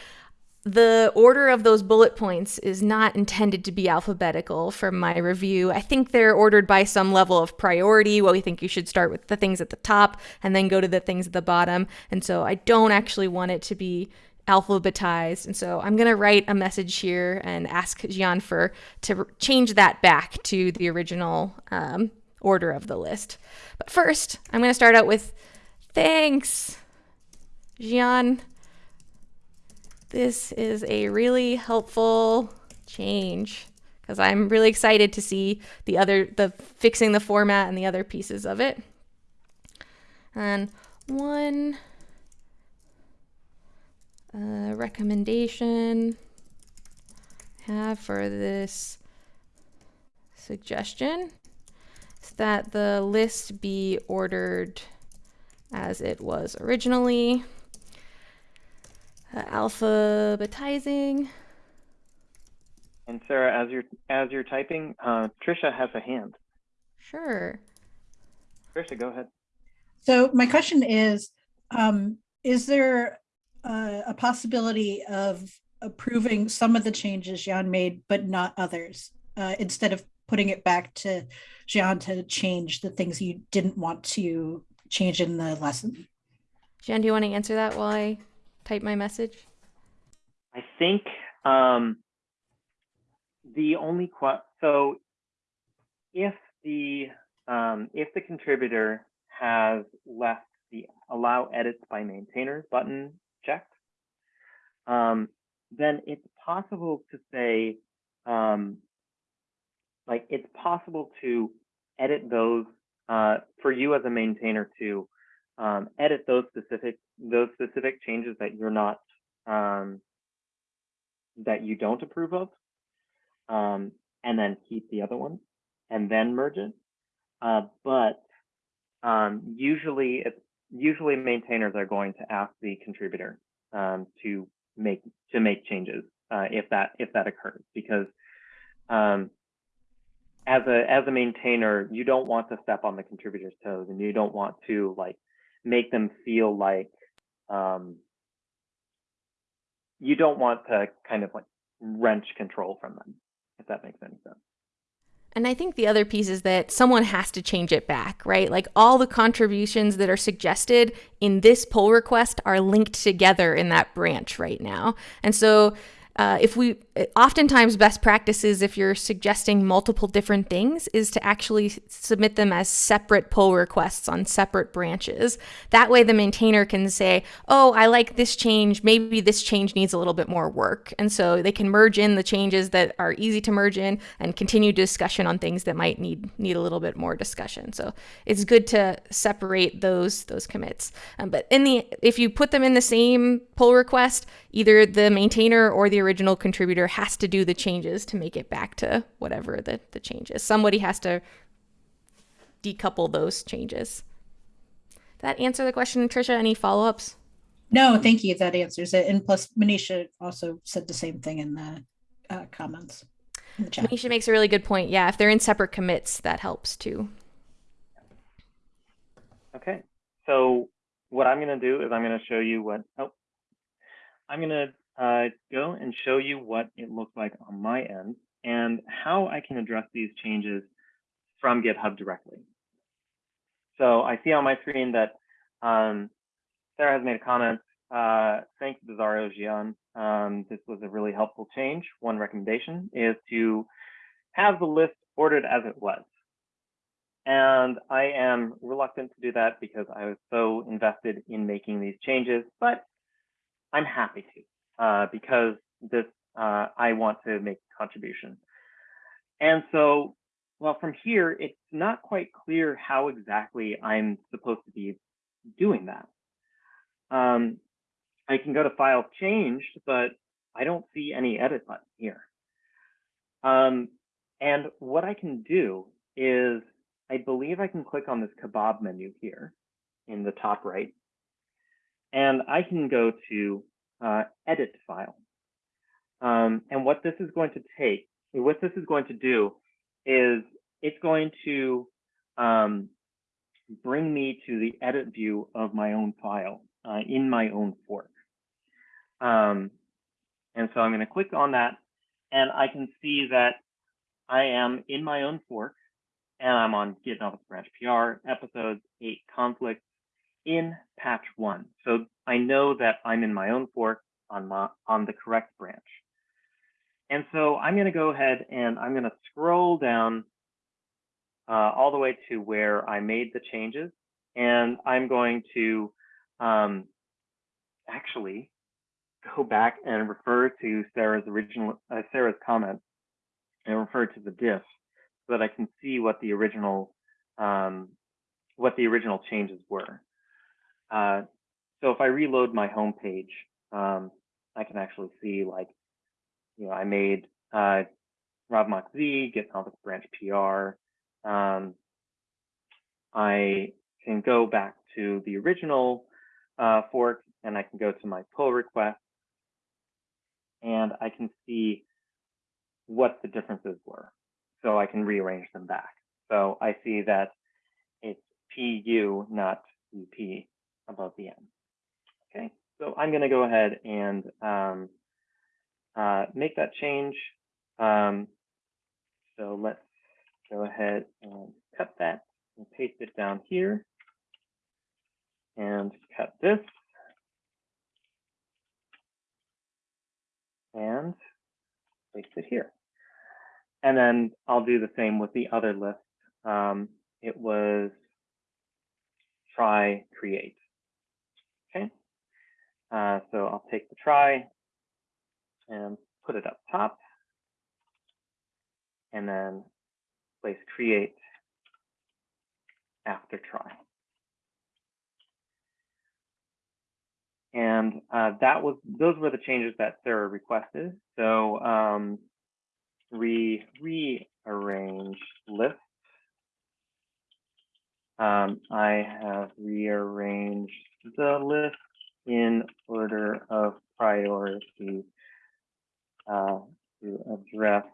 the order of those bullet points is not intended to be alphabetical from my review. I think they're ordered by some level of priority. Well, we think you should start with the things at the top and then go to the things at the bottom. And so I don't actually want it to be alphabetized. And so I'm going to write a message here and ask Zhian for to change that back to the original um, order of the list. But first, I'm going to start out with thanks, Zhian. This is a really helpful change because I'm really excited to see the other, the fixing the format and the other pieces of it. And one uh, recommendation I have for this suggestion is that the list be ordered as it was originally uh, alphabetizing. And Sarah, as you're as you're typing, uh, Trisha has a hand. Sure. Trisha, go ahead. So my question is, um, is there uh, a possibility of approving some of the changes Zhian made, but not others, uh, instead of putting it back to Zhian to change the things you didn't want to change in the lesson? Zhian, do you want to answer that while I type my message? I think um, the only so if the um, if the contributor has left the allow edits by maintainers button checked, um, then it's possible to say, um, like it's possible to edit those uh, for you as a maintainer to um, edit those specific those specific changes that you're not um, that you don't approve of, um, and then keep the other ones and then merge it. Uh, but um, usually, usually maintainers are going to ask the contributor um, to make to make changes uh, if that if that occurs because um, as a as a maintainer you don't want to step on the contributor's toes and you don't want to like make them feel like um, you don't want to kind of like wrench control from them if that makes any sense And I think the other piece is that someone has to change it back, right? Like all the contributions that are suggested in this pull request are linked together in that branch right now. And so uh, if we oftentimes best practices if you're suggesting multiple different things is to actually submit them as separate pull requests on separate branches. That way the maintainer can say oh i like this change. Maybe this change needs a little bit more work. And so they can merge in the changes that are easy to merge in and continue discussion on things that might need need a little bit more discussion. So it's good to separate those those commits. Um, but in the if you put them in the same pull request either the maintainer or the original contributor has to do the changes to make it back to whatever the, the change is. Somebody has to decouple those changes. That answer the question, Trisha? Any follow ups? No, thank you. That answers it. And plus, Manisha also said the same thing in the uh, comments in the chat. Manisha makes a really good point. Yeah, if they're in separate commits, that helps too. Okay, so what I'm going to do is I'm going to show you what, oh, I'm going to uh, go and show you what it looks like on my end and how I can address these changes from GitHub directly. So I see on my screen that um, Sarah has made a comment. Uh, thank you, Bizarro Zhian. Um, this was a really helpful change. One recommendation is to have the list ordered as it was. And I am reluctant to do that because I was so invested in making these changes, but I'm happy to uh, because this uh, I want to make a contribution. And so, well, from here, it's not quite clear how exactly I'm supposed to be doing that. Um, I can go to File Changed, but I don't see any edit button here. Um, and what I can do is, I believe I can click on this kebab menu here in the top right, and I can go to uh, edit file. Um, and what this is going to take, what this is going to do is it's going to um, bring me to the edit view of my own file uh, in my own fork. Um, and so I'm going to click on that and I can see that I am in my own fork and I'm on Git Novice Branch PR, episodes, eight conflicts, in patch one. So I know that I'm in my own fork on, my, on the correct branch. And so I'm going to go ahead and I'm going to scroll down uh, all the way to where I made the changes. And I'm going to um, actually go back and refer to Sarah's original, uh, Sarah's comment and refer to the diff so that I can see what the original, um, what the original changes were. Uh, so if I reload my home page, um, I can actually see like, you know, I made uh, Rob Z, Git Novice Branch PR. Um, I can go back to the original uh, fork and I can go to my pull request and I can see what the differences were. So I can rearrange them back. So I see that it's PU, not UP above the M. Okay, so I'm going to go ahead and um, uh, make that change. Um, so let's go ahead and cut that and paste it down here and cut this and paste it here. And then I'll do the same with the other list. Um, it was try create. Uh, so I'll take the try and put it up top and then place create after try. And uh, that was those were the changes that Sarah requested. So um, we rearrange list. Um, I have rearranged the list in order of priority uh, to address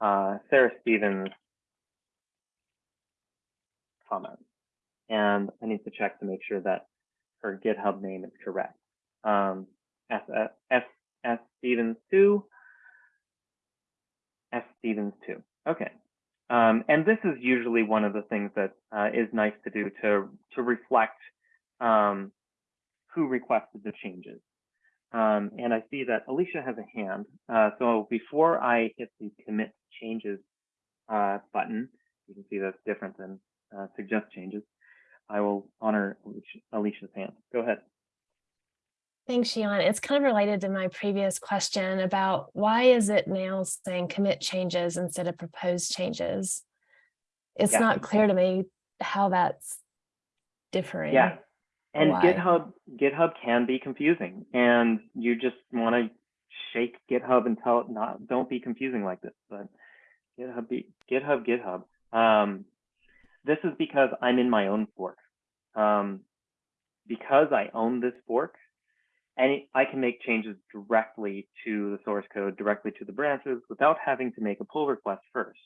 uh, Sarah Stevens' comments. And I need to check to make sure that her GitHub name is correct. Um, S, S, S Stevens 2, S Stevens 2. Okay. Um, and this is usually one of the things that uh, is nice to do to, to reflect um, who requested the changes. Um, and I see that Alicia has a hand. Uh, so before I hit the commit changes uh, button, you can see that's different than uh, suggest changes. I will honor Alicia's hand. Go ahead. Thanks, Zhian. It's kind of related to my previous question about why is it now saying commit changes instead of proposed changes? It's Yeah. not clear to me how that's differing. Yeah. And why. GitHub GitHub can be confusing and you just want to shake GitHub and tell it not don't be confusing like this. But GitHub be GitHub GitHub. Um, this is because I'm in my own fork. Um, because I own this fork, and I can make changes directly to the source code, directly to the branches without having to make a pull request first.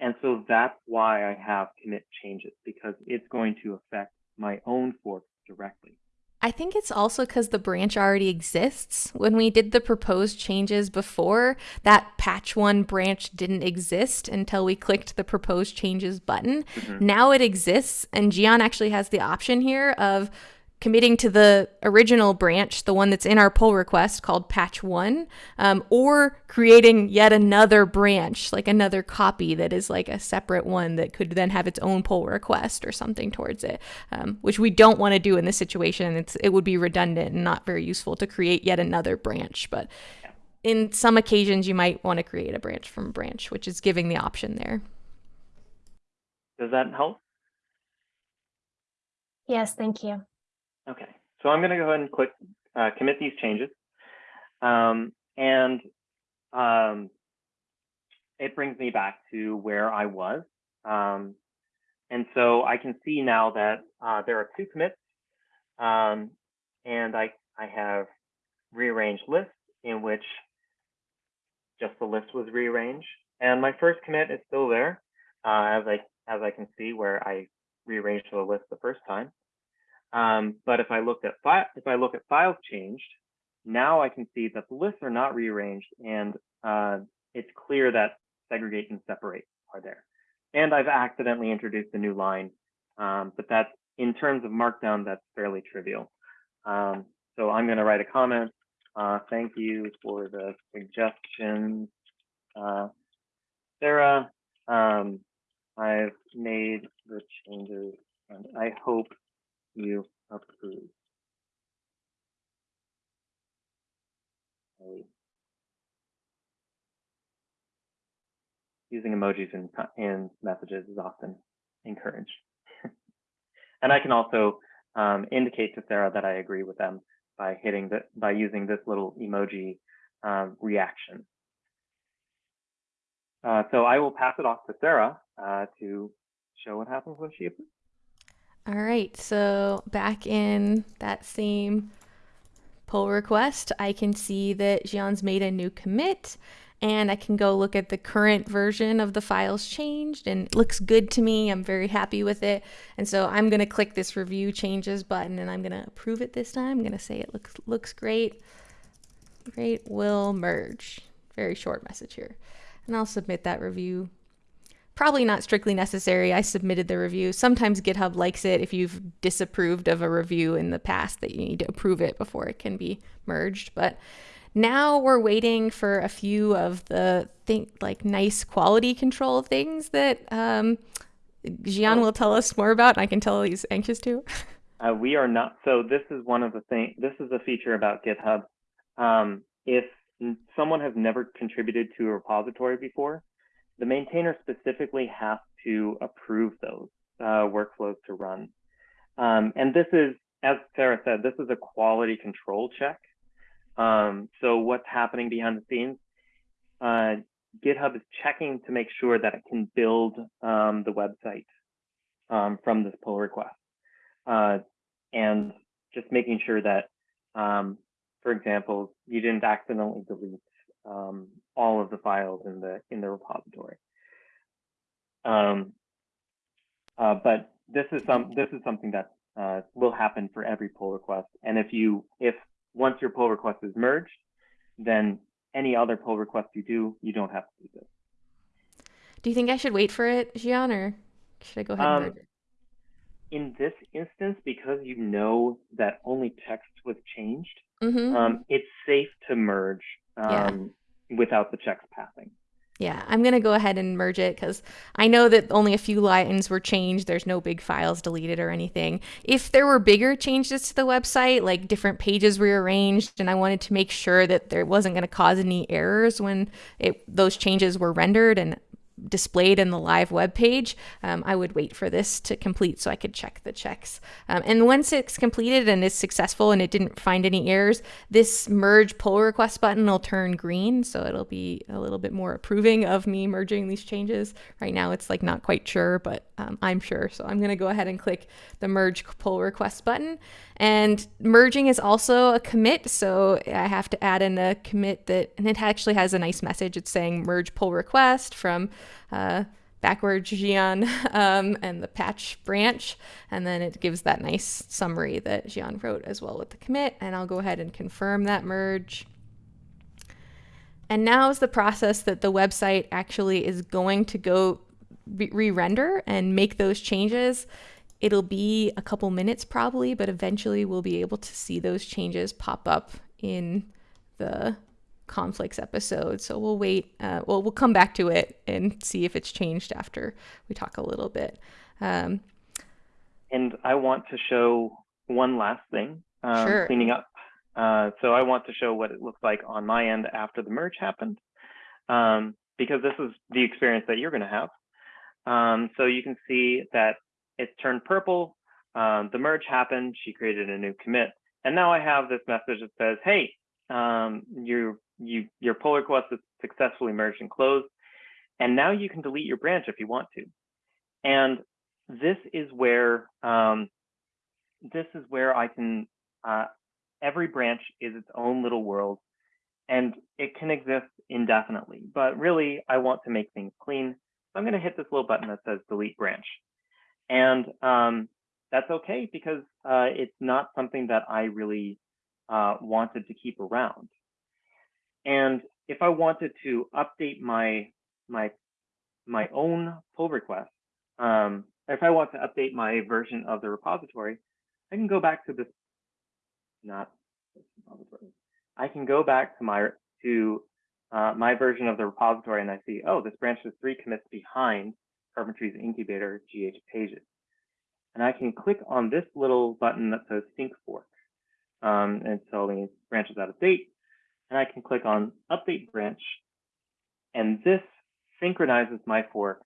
And so that's why I have commit changes because it's going to affect my own fork directly. I think it's also because the branch already exists. When we did the proposed changes before, that patch one branch didn't exist until we clicked the proposed changes button. Mhm. Now it exists, and Zhian actually has the option here of committing to the original branch, the one that's in our pull request called patch one, um, or creating yet another branch, like another copy that is like a separate one that could then have its own pull request or something towards it, um, which we don't want to do in this situation. It's it would be redundant and not very useful to create yet another branch, but. In some occasions, you might want to create a branch from a branch, which is giving the option there. Does that help? Yes, thank you. Okay, so I'm going to go ahead and click uh, commit these changes. Um, and um, it brings me back to where I was. Um, and so I can see now that uh, there are two commits um, and I, I have rearranged lists in which just the list was rearranged. And my first commit is still there, uh, as I as I can see where I rearranged the list the first time. Um, but if I look at file, if I look at files changed, now I can see that the lists are not rearranged, and uh, it's clear that segregate and separate are there. And I've accidentally introduced a new line, um, but that's in terms of Markdown, that's fairly trivial. Um, so I'm going to write a comment. Uh, thank you for the suggestions, uh, Sarah. Um, I've made the changes, and I hope you approve. Using emojis in, in messages is often encouraged. [LAUGHS] and I can also um, indicate to Sarah that I agree with them by hitting the, by using this little emoji um, reaction. Uh, so I will pass it off to Sarah uh, to show what happens when she approves. All right, so back in that same pull request, I can see that Zhian's made a new commit and I can go look at the current version of the files changed and it looks good to me. I'm very happy with it. And so I'm going to click this review changes button and I'm going to approve it this time. I'm going to say it looks looks great. Great will merge. Very short message here. And I'll submit that review probably not strictly necessary. I submitted the review. Sometimes GitHub likes it if you've disapproved of a review in the past that you need to approve it before it can be merged. But now we're waiting for a few of the think like nice quality control things that um, Zhian will tell us more about. I can tell he's anxious to. [LAUGHS] Uh, we are not. So this is one of the things. This is a feature about GitHub. Um, if someone has never contributed to a repository before, the maintainer specifically has to approve those uh, workflows to run. Um, and this is, as Sarah said, this is a quality control check. Um, so what's happening behind the scenes? Uh, GitHub is checking to make sure that it can build um, the website um, from this pull request. Uh, and just making sure that, um, for example, you didn't accidentally delete um, all of the files in the in the repository. Um, uh, but this is some this is something that uh, will happen for every pull request. And if you if once your pull request is merged, then any other pull request you do, you don't have to do this. Do you think I should wait for it, Zhian, or should I go ahead and Um, merge it? In this instance, because you know that only text was changed, Mm-hmm. um, it's safe to merge Yeah. Without the checks passing. Yeah, I'm going to go ahead and merge it because I know that only a few lines were changed. There's no big files deleted or anything. If there were bigger changes to the website, like different pages rearranged, and I wanted to make sure that there wasn't going to cause any errors when it, those changes were rendered and displayed in the live web page, um, I would wait for this to complete so I could check the checks. Um, and once it's completed and is successful and it didn't find any errors, this merge pull request button will turn green. So it'll be a little bit more approving of me merging these changes. Right now it's like not quite sure, but um, I'm sure. So I'm going to go ahead and click the merge pull request button. And merging is also a commit. So I have to add in a commit that, and it actually has a nice message. It's saying merge pull request from uh, backwards Zhian [LAUGHS] um, and the patch branch. And then it gives that nice summary that Zhian wrote as well with the commit. And I'll go ahead and confirm that merge. And now is the process that the website actually is going to go re-render and make those changes. It'll be a couple minutes probably, but eventually we'll be able to see those changes pop up in the conflicts episode. So we'll wait. Uh, well, we'll come back to it and see if it's changed after we talk a little bit. Um, And I want to show one last thing, um, Sure. cleaning up. Uh, so I want to show what it looks like on my end after the merge happened, um, because this is the experience that you're going to have. Um, so you can see that it's turned purple. Um, the merge happened. She created a new commit, and now I have this message that says, "Hey, um, your you your pull request is successfully merged and closed, and now you can delete your branch if you want to." And this is where um, this is where I can. Uh, every branch is its own little world, and it can exist indefinitely. But really, I want to make things clean, so I'm going to hit this little button that says delete branch, and um, that's okay because uh, it's not something that I really uh, wanted to keep around. And if I wanted to update my my my own pull request, um, if I want to update my version of the repository, I can go back to this, not this repository. I can go back to my to uh, my version of the repository and I see, oh, this branch is three commits behind Carpentries Incubator GH pages. And I can click on this little button that says sync fork. Um, and so the branch is out of date. And I can click on update branch. And this synchronizes my fork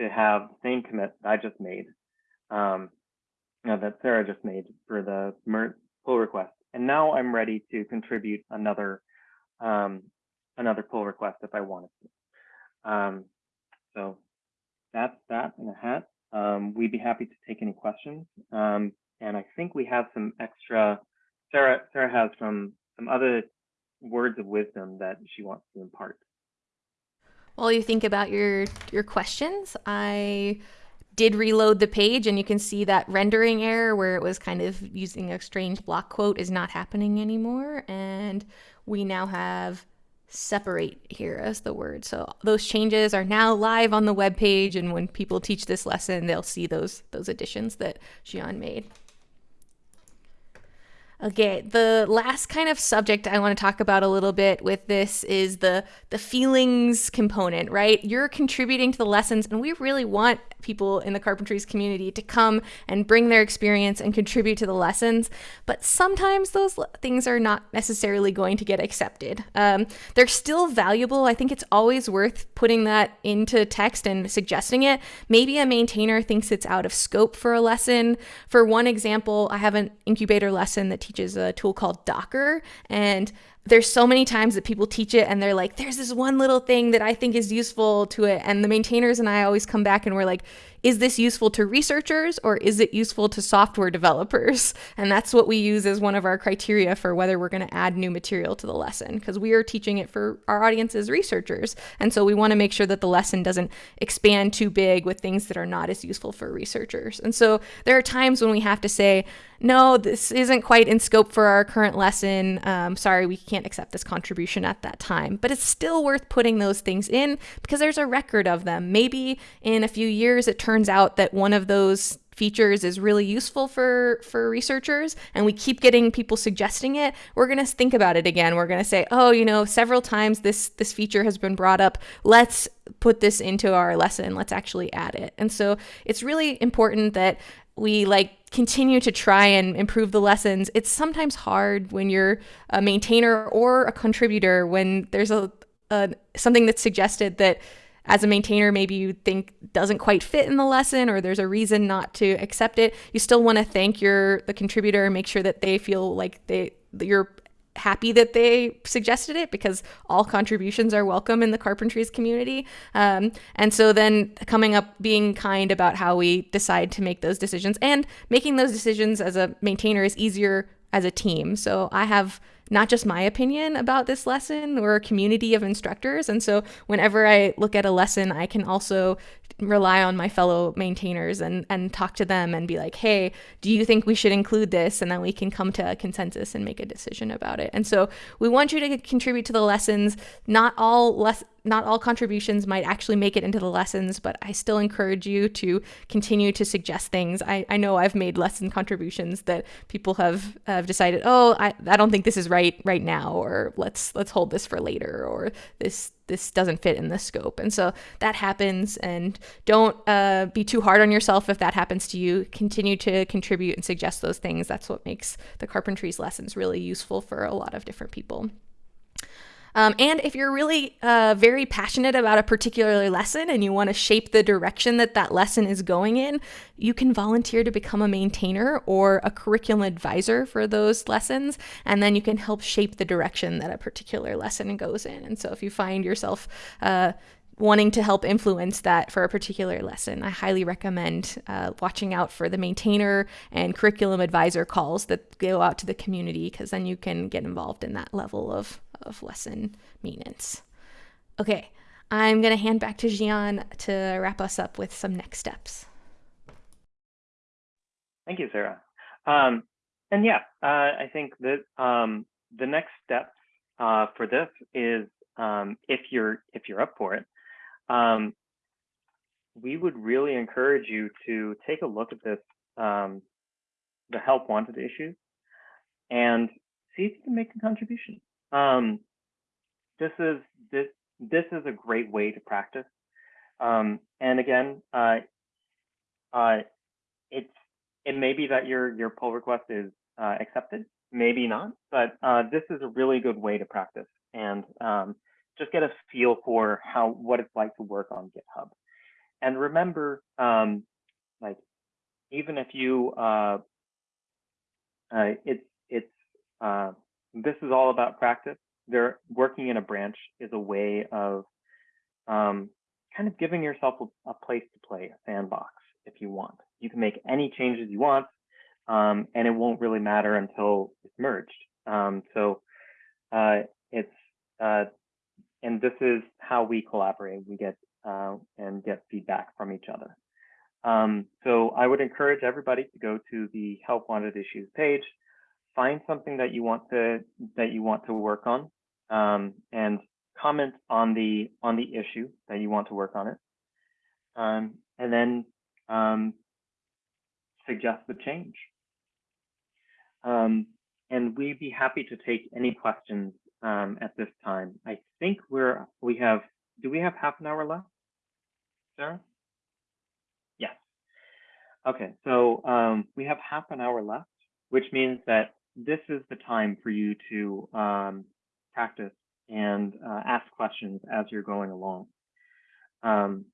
to have the same commit that I just made, um, that Sarah just made for the pull request. And now I'm ready to contribute another um, another pull request if I wanted to. Um, so that's that in a hat. Um, we'd be happy to take any questions. Um, and I think we have some extra, Sarah, Sarah has some, some other words of wisdom that she wants to impart. While you think about your your questions, I did reload the page and you can see that rendering error where it was kind of using a strange block quote is not happening anymore and we now have separate here as the word. So those changes are now live on the web page and when people teach this lesson, they'll see those those additions that Zhian made. Okay, the last kind of subject I want to talk about a little bit with this is the the feelings component, right? You're contributing to the lessons and we really want people in the carpentries community to come and bring their experience and contribute to the lessons. But sometimes those things are not necessarily going to get accepted. Um, they're still valuable. I think it's always worth putting that into text and suggesting it. Maybe a maintainer thinks it's out of scope for a lesson. For one example, I have an incubator lesson that teaches a tool called Docker. And there's so many times that people teach it and they're like, there's this one little thing that I think is useful to it. And the maintainers and I always come back and we're like, is this useful to researchers or is it useful to software developers? [LAUGHS] And that's what we use as one of our criteria for whether we're going to add new material to the lesson because we are teaching it for our audience as researchers. And so we want to make sure that the lesson doesn't expand too big with things that are not as useful for researchers. And so there are times when we have to say, no, this isn't quite in scope for our current lesson. Um, sorry, we can't accept this contribution at that time. But it's still worth putting those things in because there's a record of them. Maybe in a few years it turns out that one of those features is really useful for for researchers and we keep getting people suggesting it we're going to think about it again. We're going to say oh you know several times this this feature has been brought up. Let's put this into our lesson. Let's actually add it. And so it's really important that we like continue to try and improve the lessons. It's sometimes hard when you're a maintainer or a contributor when there's a, a something that's suggested that as a maintainer maybe you think doesn't quite fit in the lesson or there's a reason not to accept it. You still want to thank your the contributor and make sure that they feel like they you're happy that they suggested it because all contributions are welcome in the carpentries community. Um, and so then coming up, being kind about how we decide to make those decisions and making those decisions as a maintainer is easier as a team. So I have not just my opinion about this lesson, we're a community of instructors. And so whenever I look at a lesson, I can also rely on my fellow maintainers and, and talk to them and be like, hey, do you think we should include this? And then we can come to a consensus and make a decision about it. And so we want you to contribute to the lessons. Not all less not all contributions might actually make it into the lessons, but I still encourage you to continue to suggest things. I, I know I've made lesson contributions that people have, have decided, oh, I, I don't think this is right right now, or let's let's hold this for later, or this this doesn't fit in the scope. And so that happens and don't uh, be too hard on yourself if that happens to you. Continue to contribute and suggest those things. That's what makes the carpentries lessons really useful for a lot of different people. Um, and if you're really uh, very passionate about a particular lesson and you want to shape the direction that that lesson is going in, you can volunteer to become a maintainer or a curriculum advisor for those lessons. And then you can help shape the direction that a particular lesson goes in. And so if you find yourself uh, wanting to help influence that for a particular lesson, I highly recommend uh, watching out for the maintainer and curriculum advisor calls that go out to the community because then you can get involved in that level of of lesson maintenance. Okay, I'm going to hand back to Zhian to wrap us up with some next steps. Thank you, Sarah. Um, and yeah, uh, I think that um, the next step uh, for this is um, if you're if you're up for it, um, we would really encourage you to take a look at this, um, the help wanted issues, and see if you can make a contribution. Um, this is this this is a great way to practice. Um, and again, uh, uh, it's it may be that your your pull request is uh, accepted, maybe not, but uh, this is a really good way to practice and um, just get a feel for how what it's like to work on GitHub. And remember, um, like even if you uh, uh, it's it's this is all about practice. They're working in a branch is a way of um, kind of giving yourself a, a, place to play, a sandbox, if you want. You can make any changes you want, um, and it won't really matter until it's merged. Um, so uh, it's uh, and this is how we collaborate. We get uh, and get feedback from each other. Um, so I would encourage everybody to go to the Help Wanted Issues page find something that you want to that you want to work on um, and comment on the on the issue that you want to work on it. Um, and then um, suggest the change. Um, and we'd be happy to take any questions um, at this time. I think we're we have do we have half an hour left sarah? Yes. Okay, so um, we have half an hour left, which means that this is the time for you to um, practice and uh, ask questions as you're going along. Um,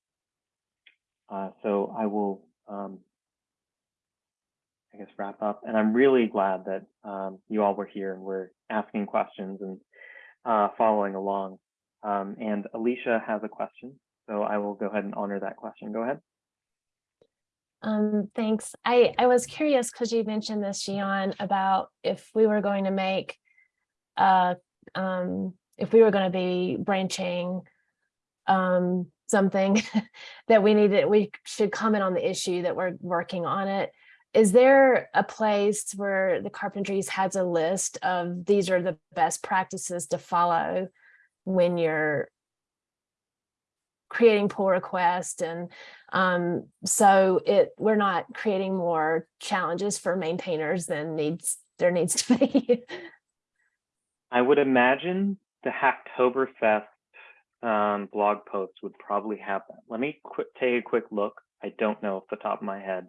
uh, so I will, um, I guess, wrap up. And I'm really glad that um, you all were here and were asking questions and uh, following along. Um, and Alicia has a question, so I will go ahead and honor that question. Go ahead. Um, thanks. I, I was curious because you mentioned this, Zhian, about if we were going to make, uh, um, if we were going to be branching um, something [LAUGHS] that we needed, we should comment on the issue that we're working on it. Is there a place where the carpentries has a list of these are the best practices to follow when you're creating pull requests and um, so it we're not creating more challenges for maintainers than needs there needs to be. I would imagine the Hacktoberfest um, blog post would probably have that. Let me quick, take a quick look. I don't know off the top of my head,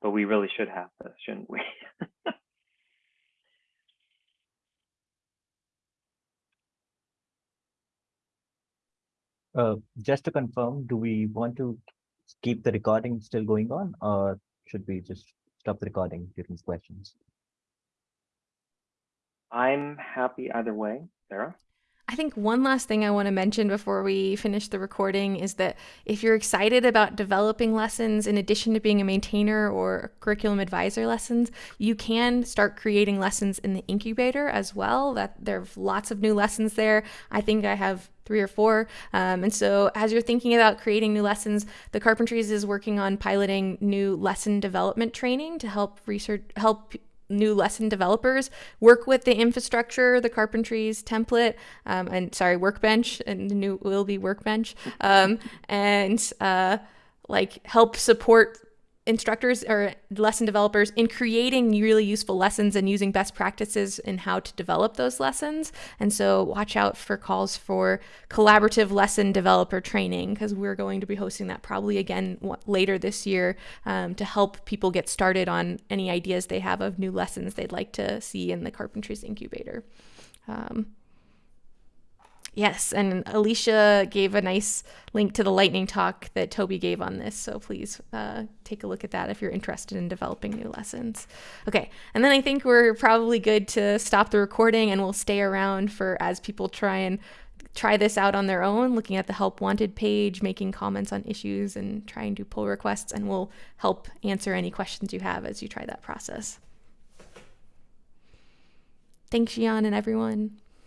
but we really should have this, shouldn't we? [LAUGHS] Uh, just to confirm, do we want to keep the recording still going on or should we just stop the recording during questions? I'm happy either way. Sarah? I think one last thing I want to mention before we finish the recording is that if you're excited about developing lessons in addition to being a maintainer or curriculum advisor lessons, you can start creating lessons in the incubator as well. That there's lots of new lessons there. I think I have three or four. Um, and so as you're thinking about creating new lessons, the Carpentries is working on piloting new lesson development training to help research help new lesson developers work with the infrastructure, the carpentries template, um, and sorry, workbench, and the new will be workbench, um, and uh, like help support instructors or lesson developers in creating really useful lessons and using best practices in how to develop those lessons. And so watch out for calls for collaborative lesson developer training because we're going to be hosting that probably again later this year um, to help people get started on any ideas they have of new lessons they'd like to see in the Carpentries Incubator. Um, Yes, and Alicia gave a nice link to the lightning talk that Toby gave on this. So please uh, take a look at that if you're interested in developing new lessons. Okay, and then I think we're probably good to stop the recording and we'll stay around for as people try and try this out on their own, looking at the help wanted page, making comments on issues and trying to pull requests, and we'll help answer any questions you have as you try that process. Thanks, Zhian and everyone.